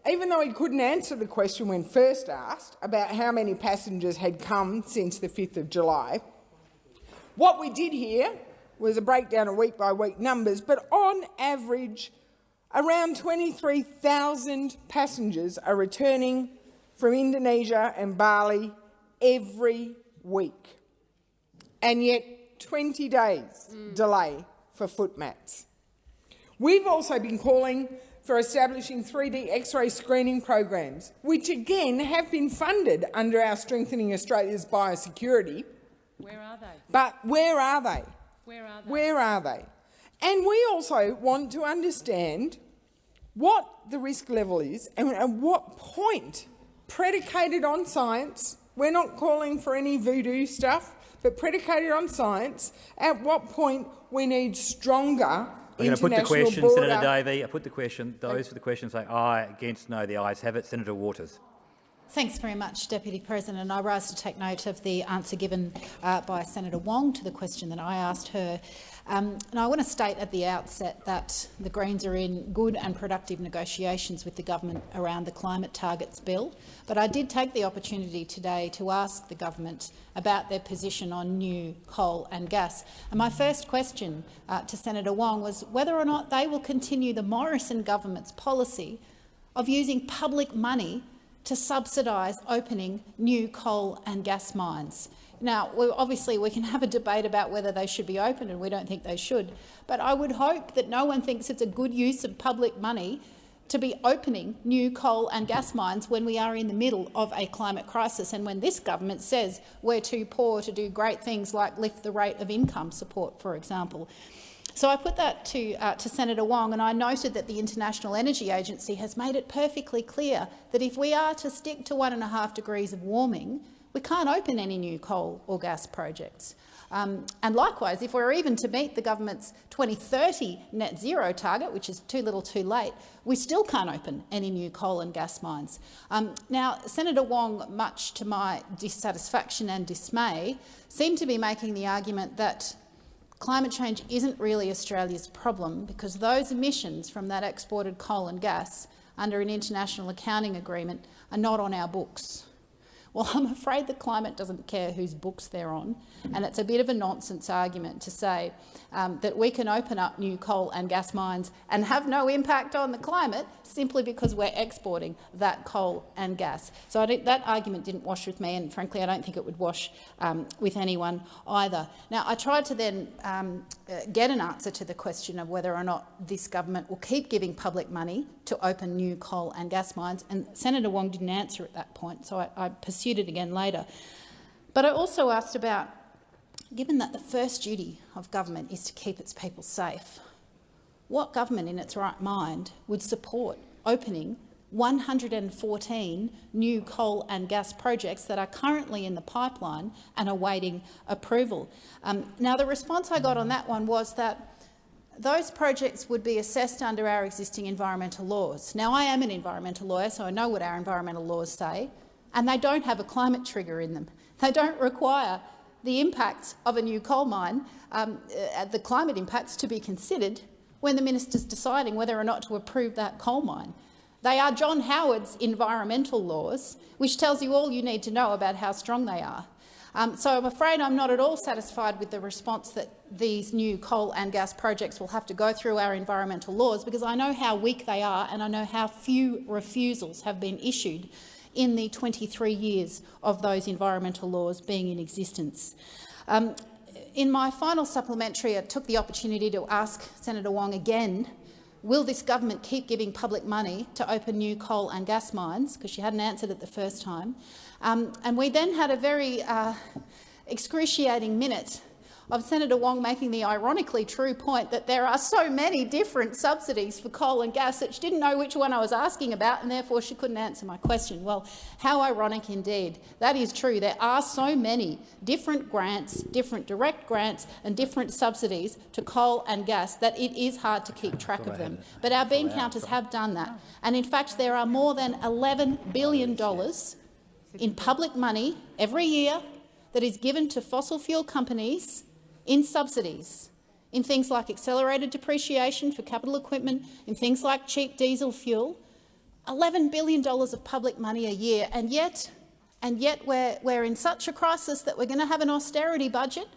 even though he couldn't answer the question when first asked about how many passengers had come since the 5th of July, what we did hear was a breakdown of week-by-week -week numbers, but on average, around 23,000 passengers are returning from Indonesia and Bali every week and yet 20 days mm. delay for foot mats. We've also been calling for establishing 3D X-ray screening programs, which again have been funded under our Strengthening Australia's Biosecurity. Where are they? But where are they? Where are they? Where are they? And we also want to understand what the risk level is and at what point, predicated on science, we're not calling for any voodoo stuff, but predicated on science, at what point we need stronger I'm going to put the question, border. Senator Davey. I put the question. Those for the question say aye, against no. The ayes have it. Senator Waters. Thanks very much, Deputy President. I rise to take note of the answer given uh, by Senator Wong to the question that I asked her. Um, and I want to state at the outset that the Greens are in good and productive negotiations with the government around the climate targets bill. But I did take the opportunity today to ask the government about their position on new coal and gas. And my first question uh, to Senator Wong was whether or not they will continue the Morrison government's policy of using public money to subsidise opening new coal and gas mines. Now, obviously, we can have a debate about whether they should be opened, and we don't think they should. But I would hope that no one thinks it's a good use of public money to be opening new coal and gas mines when we are in the middle of a climate crisis and when this government says we're too poor to do great things like lift the rate of income support, for example. So I put that to, uh, to Senator Wong, and I noted that the International Energy Agency has made it perfectly clear that if we are to stick to one and a half degrees of warming, we can't open any new coal or gas projects. Um, and likewise, if we're even to meet the government's 2030 net zero target, which is too little too late, we still can't open any new coal and gas mines. Um, now, Senator Wong, much to my dissatisfaction and dismay, seemed to be making the argument that climate change isn't really Australia's problem because those emissions from that exported coal and gas under an international accounting agreement are not on our books. Well, I'm afraid the climate doesn't care whose books they're on, and it's a bit of a nonsense argument to say um, that we can open up new coal and gas mines and have no impact on the climate simply because we're exporting that coal and gas. So that argument didn't wash with me, and frankly, I don't think it would wash um, with anyone either. Now, I tried to then um, uh, get an answer to the question of whether or not this government will keep giving public money to open new coal and gas mines, and Senator Wong didn't answer at that point, so I, I pursued it again later. But I also asked about, given that the first duty of government is to keep its people safe, what government in its right mind would support opening 114 new coal and gas projects that are currently in the pipeline and awaiting approval. Um, now, the response I got on that one was that those projects would be assessed under our existing environmental laws. Now, I am an environmental lawyer, so I know what our environmental laws say, and they don't have a climate trigger in them. They don't require the impacts of a new coal mine, um, uh, the climate impacts, to be considered when the minister's deciding whether or not to approve that coal mine. They are John Howard's environmental laws, which tells you all you need to know about how strong they are. Um, so I'm afraid I'm not at all satisfied with the response that these new coal and gas projects will have to go through our environmental laws because I know how weak they are and I know how few refusals have been issued in the 23 years of those environmental laws being in existence. Um, in my final supplementary, I took the opportunity to ask Senator Wong again Will this government keep giving public money to open new coal and gas mines? Because she hadn't answered it the first time. Um, and we then had a very uh, excruciating minute of Senator Wong making the ironically true point that there are so many different subsidies for coal and gas that she didn't know which one I was asking about and therefore she couldn't answer my question. Well, how ironic indeed. That is true. There are so many different grants, different direct grants and different subsidies to coal and gas that it is hard to keep track of them. But our bean counters have done that. And in fact, there are more than $11 billion in public money every year that is given to fossil fuel companies in subsidies, in things like accelerated depreciation for capital equipment, in things like cheap diesel fuel, $11 billion of public money a year, and yet, and yet we're, we're in such a crisis that we're going to have an austerity budget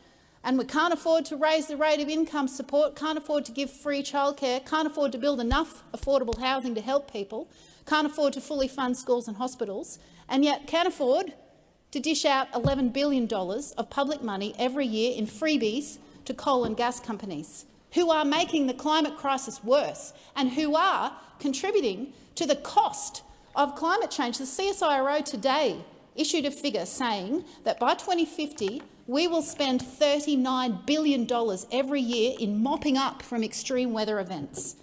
and we can't afford to raise the rate of income support, can't afford to give free childcare, can't afford to build enough affordable housing to help people, can't afford to fully fund schools and hospitals, and yet can't afford to dish out $11 billion of public money every year in freebies to coal and gas companies, who are making the climate crisis worse and who are contributing to the cost of climate change. The CSIRO today issued a figure saying that by 2050 we will spend $39 billion every year in mopping up from extreme weather events.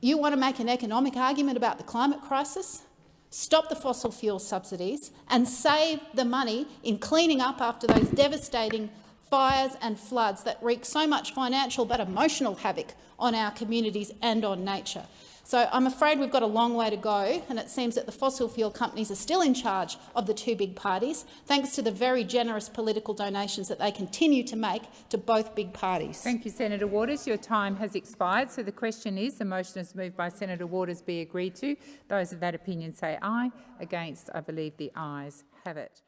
You want to make an economic argument about the climate crisis? Stop the fossil fuel subsidies and save the money in cleaning up after those devastating fires and floods that wreak so much financial but emotional havoc on our communities and on nature. So I'm afraid we've got a long way to go, and it seems that the fossil fuel companies are still in charge of the two big parties, thanks to the very generous political donations that they continue to make to both big parties. Thank you, Senator Waters. Your time has expired. So the question is, the motion is moved by Senator Waters be agreed to. Those of that opinion say aye. Against, I believe the ayes have it.